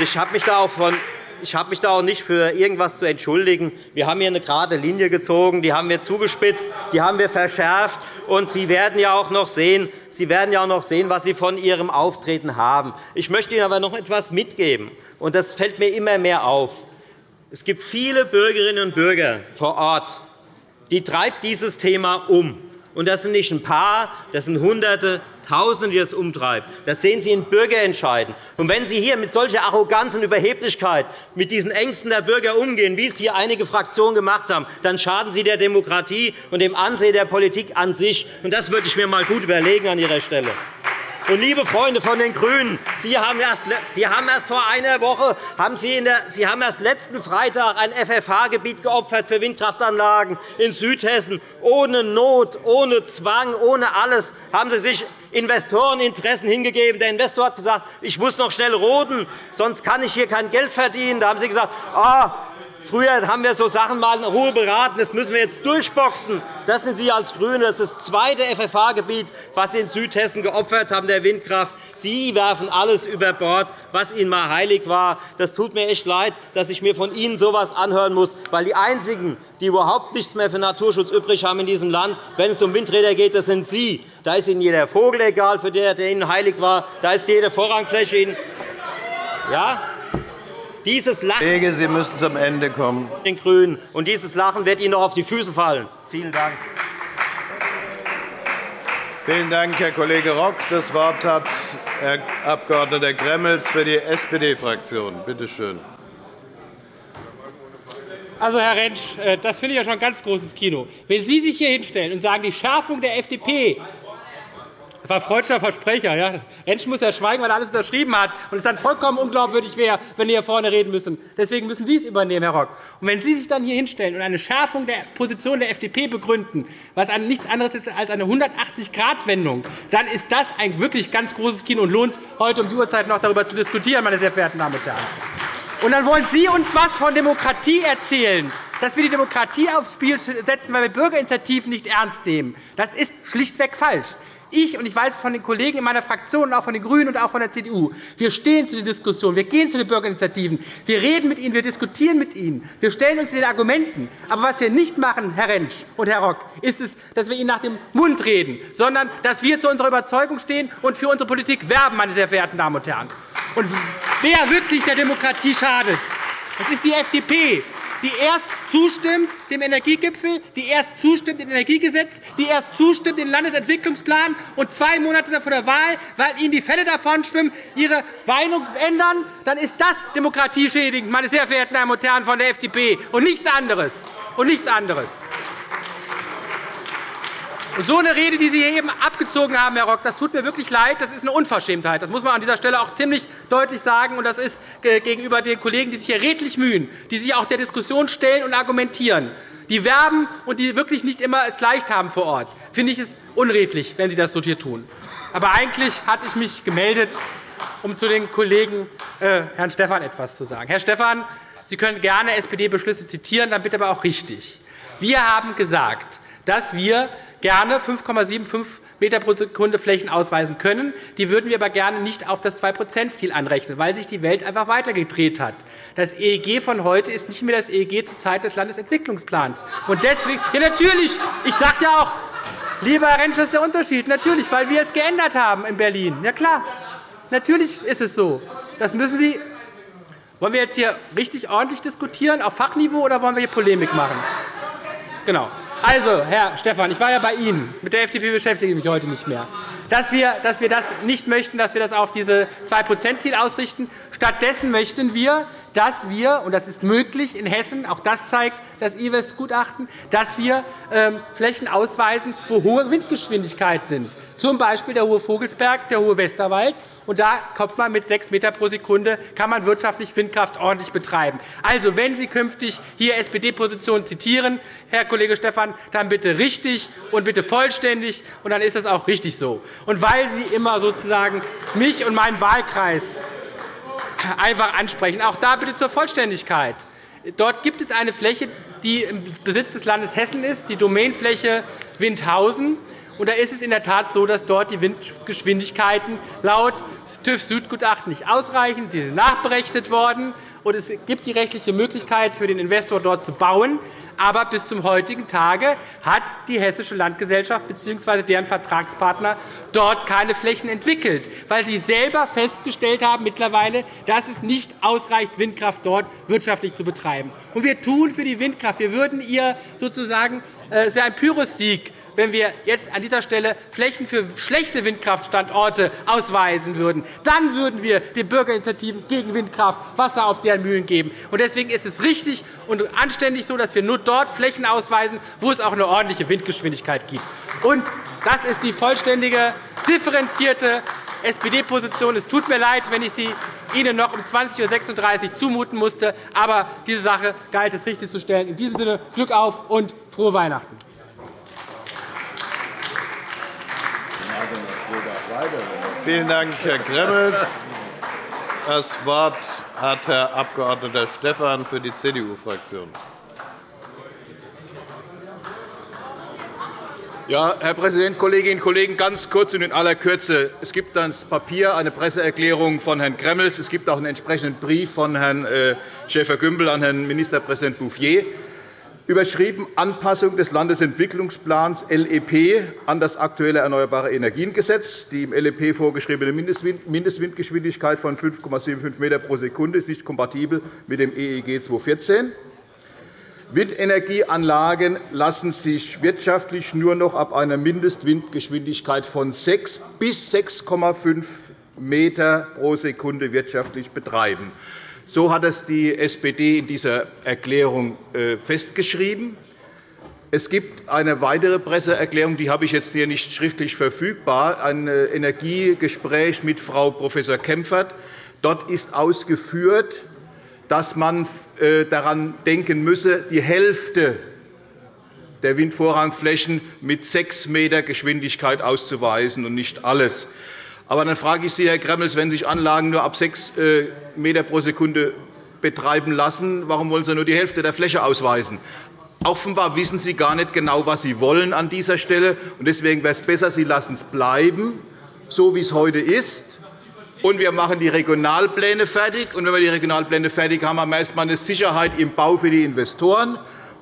Ich habe mich da auch von ich habe mich da auch nicht für irgendetwas zu entschuldigen. Wir haben hier eine gerade Linie gezogen, die haben wir zugespitzt, die haben wir verschärft. Und Sie werden ja auch noch sehen, Sie werden ja auch noch sehen, was Sie von Ihrem Auftreten haben. Ich möchte Ihnen aber noch etwas mitgeben, und das fällt mir immer mehr auf. Es gibt viele Bürgerinnen und Bürger vor Ort, die treibt dieses Thema um. Und das sind nicht ein paar, das sind Hunderte, Tausende, die das umtreibt. Das sehen Sie in Bürgerentscheiden. Und wenn Sie hier mit solcher Arroganz und Überheblichkeit mit diesen Ängsten der Bürger umgehen, wie es hier einige Fraktionen gemacht haben, dann schaden Sie der Demokratie und dem Ansehen der Politik an sich. Und das würde ich mir einmal gut überlegen an Ihrer Stelle. Und, liebe Freunde von den GRÜNEN, Sie haben erst, Sie haben erst vor einer Woche haben Sie, in der, Sie haben erst letzten Freitag ein FFH-Gebiet geopfert für Windkraftanlagen in Südhessen. Ohne Not, ohne Zwang, ohne alles haben Sie sich Investoreninteressen hingegeben. Der Investor hat gesagt, ich muss noch schnell roden, sonst kann ich hier kein Geld verdienen. Da haben Sie gesagt, ah, Früher haben wir so Sachen mal in Ruhe beraten. Das müssen wir jetzt durchboxen. Das sind Sie als GRÜNE. Das ist das zweite FFH-Gebiet, das Sie in Südhessen geopfert haben, der Windkraft. Sie werfen alles über Bord, was Ihnen einmal heilig war. Das tut mir echt leid, dass ich mir von Ihnen so etwas anhören muss, weil die Einzigen, die überhaupt nichts mehr für Naturschutz übrig haben in diesem Land, wenn es um Windräder geht, das sind Sie. Da ist Ihnen jeder Vogel egal, für der, der Ihnen heilig war. Da ist jede Vorrangfläche Ihnen. Ja? Dieses Lachen Kollege, Sie müssen zum Ende kommen. Den Grünen. Und dieses Lachen wird Ihnen noch auf die Füße fallen. Vielen Dank. Vielen Dank, Herr Kollege Rock. Das Wort hat Herr Abg. Gremmels für die SPD-Fraktion. Bitte schön. Also, Herr Rentsch, äh, das finde ich ja schon ein ganz großes Kino. Wenn Sie sich hier hinstellen und sagen, die Schärfung der FDP das war freudscher Versprecher. Ja. Rentsch muss ja schweigen, weil er alles unterschrieben hat und es dann vollkommen unglaubwürdig wäre, wenn Sie hier vorne reden müssen. Deswegen müssen Sie es übernehmen, Herr Rock. Und wenn Sie sich dann hier hinstellen und eine Schärfung der Position der FDP begründen, was nichts anderes ist als eine 180-Grad-Wendung, dann ist das ein wirklich ganz großes Kino und lohnt heute um die Uhrzeit noch darüber zu diskutieren, meine sehr verehrten Damen und Herren. Und dann wollen Sie uns etwas von Demokratie erzählen, dass wir die Demokratie aufs Spiel setzen, weil wir Bürgerinitiativen nicht ernst nehmen. Das ist schlichtweg falsch. Ich und ich weiß es von den Kollegen in meiner Fraktion, auch von den GRÜNEN und auch von der CDU, wir stehen zu den Diskussionen, wir gehen zu den Bürgerinitiativen, wir reden mit ihnen, wir diskutieren mit ihnen, wir stellen uns den Argumenten. Aber was wir nicht machen, Herr Rentsch und Herr Rock, ist es, dass wir ihnen nach dem Mund reden, sondern dass wir zu unserer Überzeugung stehen und für unsere Politik werben, meine sehr verehrten Damen und Herren. Und wer wirklich der Demokratie schadet, das ist die FDP, die erst zustimmt dem Energiegipfel, die erst zustimmt dem Energiegesetz, die erst zustimmt dem Landesentwicklungsplan und zwei Monate vor der Wahl, weil ihnen die Fälle davonschwimmen, ihre Meinung ändern, dann ist das demokratieschädigend, meine sehr verehrten Damen und Herren von der FDP, und nichts anderes. Und nichts anderes. Und so eine Rede, die Sie hier eben abgezogen haben, Herr Rock, das tut mir wirklich leid. Das ist eine Unverschämtheit. Das muss man an dieser Stelle auch ziemlich deutlich sagen. Und das ist gegenüber den Kollegen, die sich hier redlich mühen, die sich auch der Diskussion stellen und argumentieren, die werben und die wirklich nicht immer es leicht haben vor Ort, finde ich es unredlich, wenn Sie das so hier tun. Aber eigentlich hatte ich mich gemeldet, um zu den Kollegen äh, Herrn Stephan etwas zu sagen. Herr Stephan, Sie können gerne SPD-Beschlüsse zitieren, dann bitte aber auch richtig. Wir haben gesagt, dass wir gerne 5,75 m pro Sekunde Flächen ausweisen können. Die würden wir aber gerne nicht auf das 2-%-Ziel anrechnen, weil sich die Welt einfach weitergedreht hat. Das EEG von heute ist nicht mehr das EEG zur Zeit des Landesentwicklungsplans. Und deswegen, ja, natürlich, ich sage ja auch, lieber Herr Rentsch, das ist der Unterschied. Natürlich, weil wir es geändert haben in Berlin. Ja, klar. Natürlich ist es so. Das müssen Sie wollen wir jetzt hier richtig ordentlich diskutieren, auf Fachniveau, oder wollen wir hier Polemik machen? Genau. Also, Herr Stephan, ich war ja bei Ihnen. Mit der FDP beschäftige ich mich heute nicht mehr. Dass wir, dass wir das nicht möchten, dass wir das auf dieses 2-%-Ziel ausrichten. Stattdessen möchten wir, dass wir, und das ist möglich in Hessen, auch das zeigt das IWEST-Gutachten, dass wir ähm, Flächen ausweisen, wo hohe Windgeschwindigkeit sind, z. B. der Hohe Vogelsberg, der Hohe Westerwald. Und da kommt man mit 6 m pro Sekunde, kann man wirtschaftlich Windkraft ordentlich betreiben. Also, wenn Sie künftig hier SPD-Positionen zitieren, Herr Kollege Stephan, dann bitte richtig und bitte vollständig, und dann ist das auch richtig so. Und weil Sie immer sozusagen mich und meinen Wahlkreis einfach ansprechen, auch da bitte zur Vollständigkeit. Dort gibt es eine Fläche, die im Besitz des Landes Hessen ist, die Domainfläche Windhausen. Und da ist es in der Tat so, dass dort die Windgeschwindigkeiten laut TÜV-Südgutachten nicht ausreichen. Die sind nachberechnet worden. Und es gibt die rechtliche Möglichkeit für den Investor, dort zu bauen. Aber bis zum heutigen Tage hat die Hessische Landgesellschaft bzw. deren Vertragspartner dort keine Flächen entwickelt, weil sie selber festgestellt haben mittlerweile, dass es nicht ausreicht, Windkraft dort wirtschaftlich zu betreiben. Und wir tun für die Windkraft. Wir würden ihr sozusagen, äh, es wäre ein Pyrrhussieg, wenn wir jetzt an dieser Stelle Flächen für schlechte Windkraftstandorte ausweisen würden. Dann würden wir den Bürgerinitiativen gegen Windkraft Wasser auf deren Mühlen geben. Deswegen ist es richtig und anständig so, dass wir nur dort Flächen ausweisen, wo es auch eine ordentliche Windgeschwindigkeit gibt. Und das ist die vollständige, differenzierte SPD-Position. Es tut mir leid, wenn ich Sie Ihnen noch um 20.36 Uhr zumuten musste. Aber diese Sache galt es richtig zu stellen. In diesem Sinne Glück auf und frohe Weihnachten. Vielen Dank, Herr Gremmels. Das Wort hat Herr Abg. Stephan für die CDU-Fraktion. Ja, Herr Präsident, Kolleginnen und Kollegen! Ganz kurz und in aller Kürze. Es gibt das Papier, eine Presseerklärung von Herrn Gremmels. Es gibt auch einen entsprechenden Brief von Herrn äh, Schäfer-Gümbel an Herrn Ministerpräsident Bouffier überschrieben Anpassung des Landesentwicklungsplans LEP an das aktuelle Erneuerbare Energiengesetz. Die im LEP vorgeschriebene Mindestwindgeschwindigkeit von 5,75 m pro Sekunde ist nicht kompatibel mit dem EEG 2014. Windenergieanlagen lassen sich wirtschaftlich nur noch ab einer Mindestwindgeschwindigkeit von 6 bis 6,5 m pro Sekunde wirtschaftlich betreiben. So hat es die SPD in dieser Erklärung äh, festgeschrieben. Es gibt eine weitere Presseerklärung, die habe ich jetzt hier nicht schriftlich verfügbar, ein äh, Energiegespräch mit Frau Prof. Kempfert. Dort ist ausgeführt, dass man äh, daran denken müsse, die Hälfte der Windvorrangflächen mit 6 m Geschwindigkeit auszuweisen und nicht alles. Aber dann frage ich Sie, Herr Gremmels, wenn sich Anlagen nur ab 6 äh, m pro Sekunde betreiben lassen, warum wollen Sie nur die Hälfte der Fläche ausweisen? Offenbar wissen Sie gar nicht genau, was Sie wollen an dieser Stelle. Deswegen wäre es besser, Sie lassen es bleiben, so wie es heute ist. Und wir machen die Regionalpläne fertig. Und wenn wir die Regionalpläne fertig haben, haben wir erst einmal eine Sicherheit im Bau für die Investoren.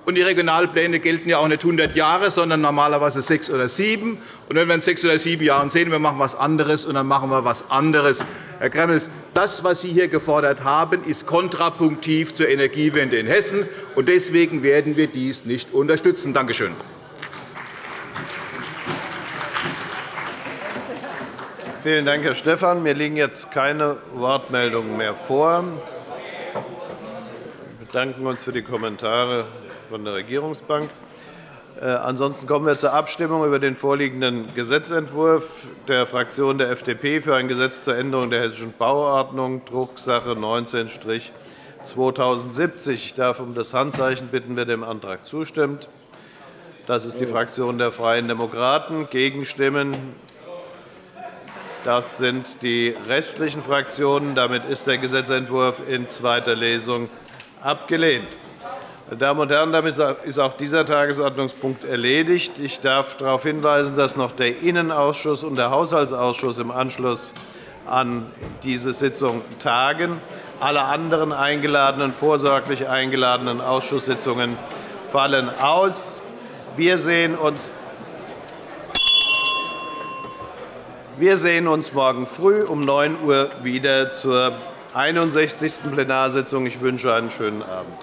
Und die Regionalpläne gelten ja auch nicht 100 Jahre, sondern normalerweise sechs oder sieben. Und wenn wir in sechs oder sieben Jahren sehen, wir machen etwas anderes, und dann machen wir etwas anderes. Herr Gremmels, das, was Sie hier gefordert haben, ist kontrapunktiv zur Energiewende in Hessen. Und deswegen werden wir dies nicht unterstützen. Danke schön. Vielen Dank, Herr Stephan. Mir liegen jetzt keine Wortmeldungen mehr vor. Wir bedanken uns für die Kommentare von der Regierungsbank. Äh, ansonsten kommen wir zur Abstimmung über den vorliegenden Gesetzentwurf der Fraktion der FDP für ein Gesetz zur Änderung der Hessischen Bauordnung, Drucksache 19-2070. Ich darf um das Handzeichen bitten, wer dem Antrag zustimmt. Das ist die Fraktion der Freien Demokraten. Gegenstimmen das sind die restlichen Fraktionen. Damit ist der Gesetzentwurf in zweiter Lesung abgelehnt. Meine Damen und Herren, damit ist auch dieser Tagesordnungspunkt erledigt. Ich darf darauf hinweisen, dass noch der Innenausschuss und der Haushaltsausschuss im Anschluss an diese Sitzung tagen. Alle anderen eingeladenen, vorsorglich eingeladenen Ausschusssitzungen fallen aus. Wir sehen uns wir sehen uns morgen früh um 9 Uhr wieder zur 61. Plenarsitzung. Ich wünsche einen schönen Abend.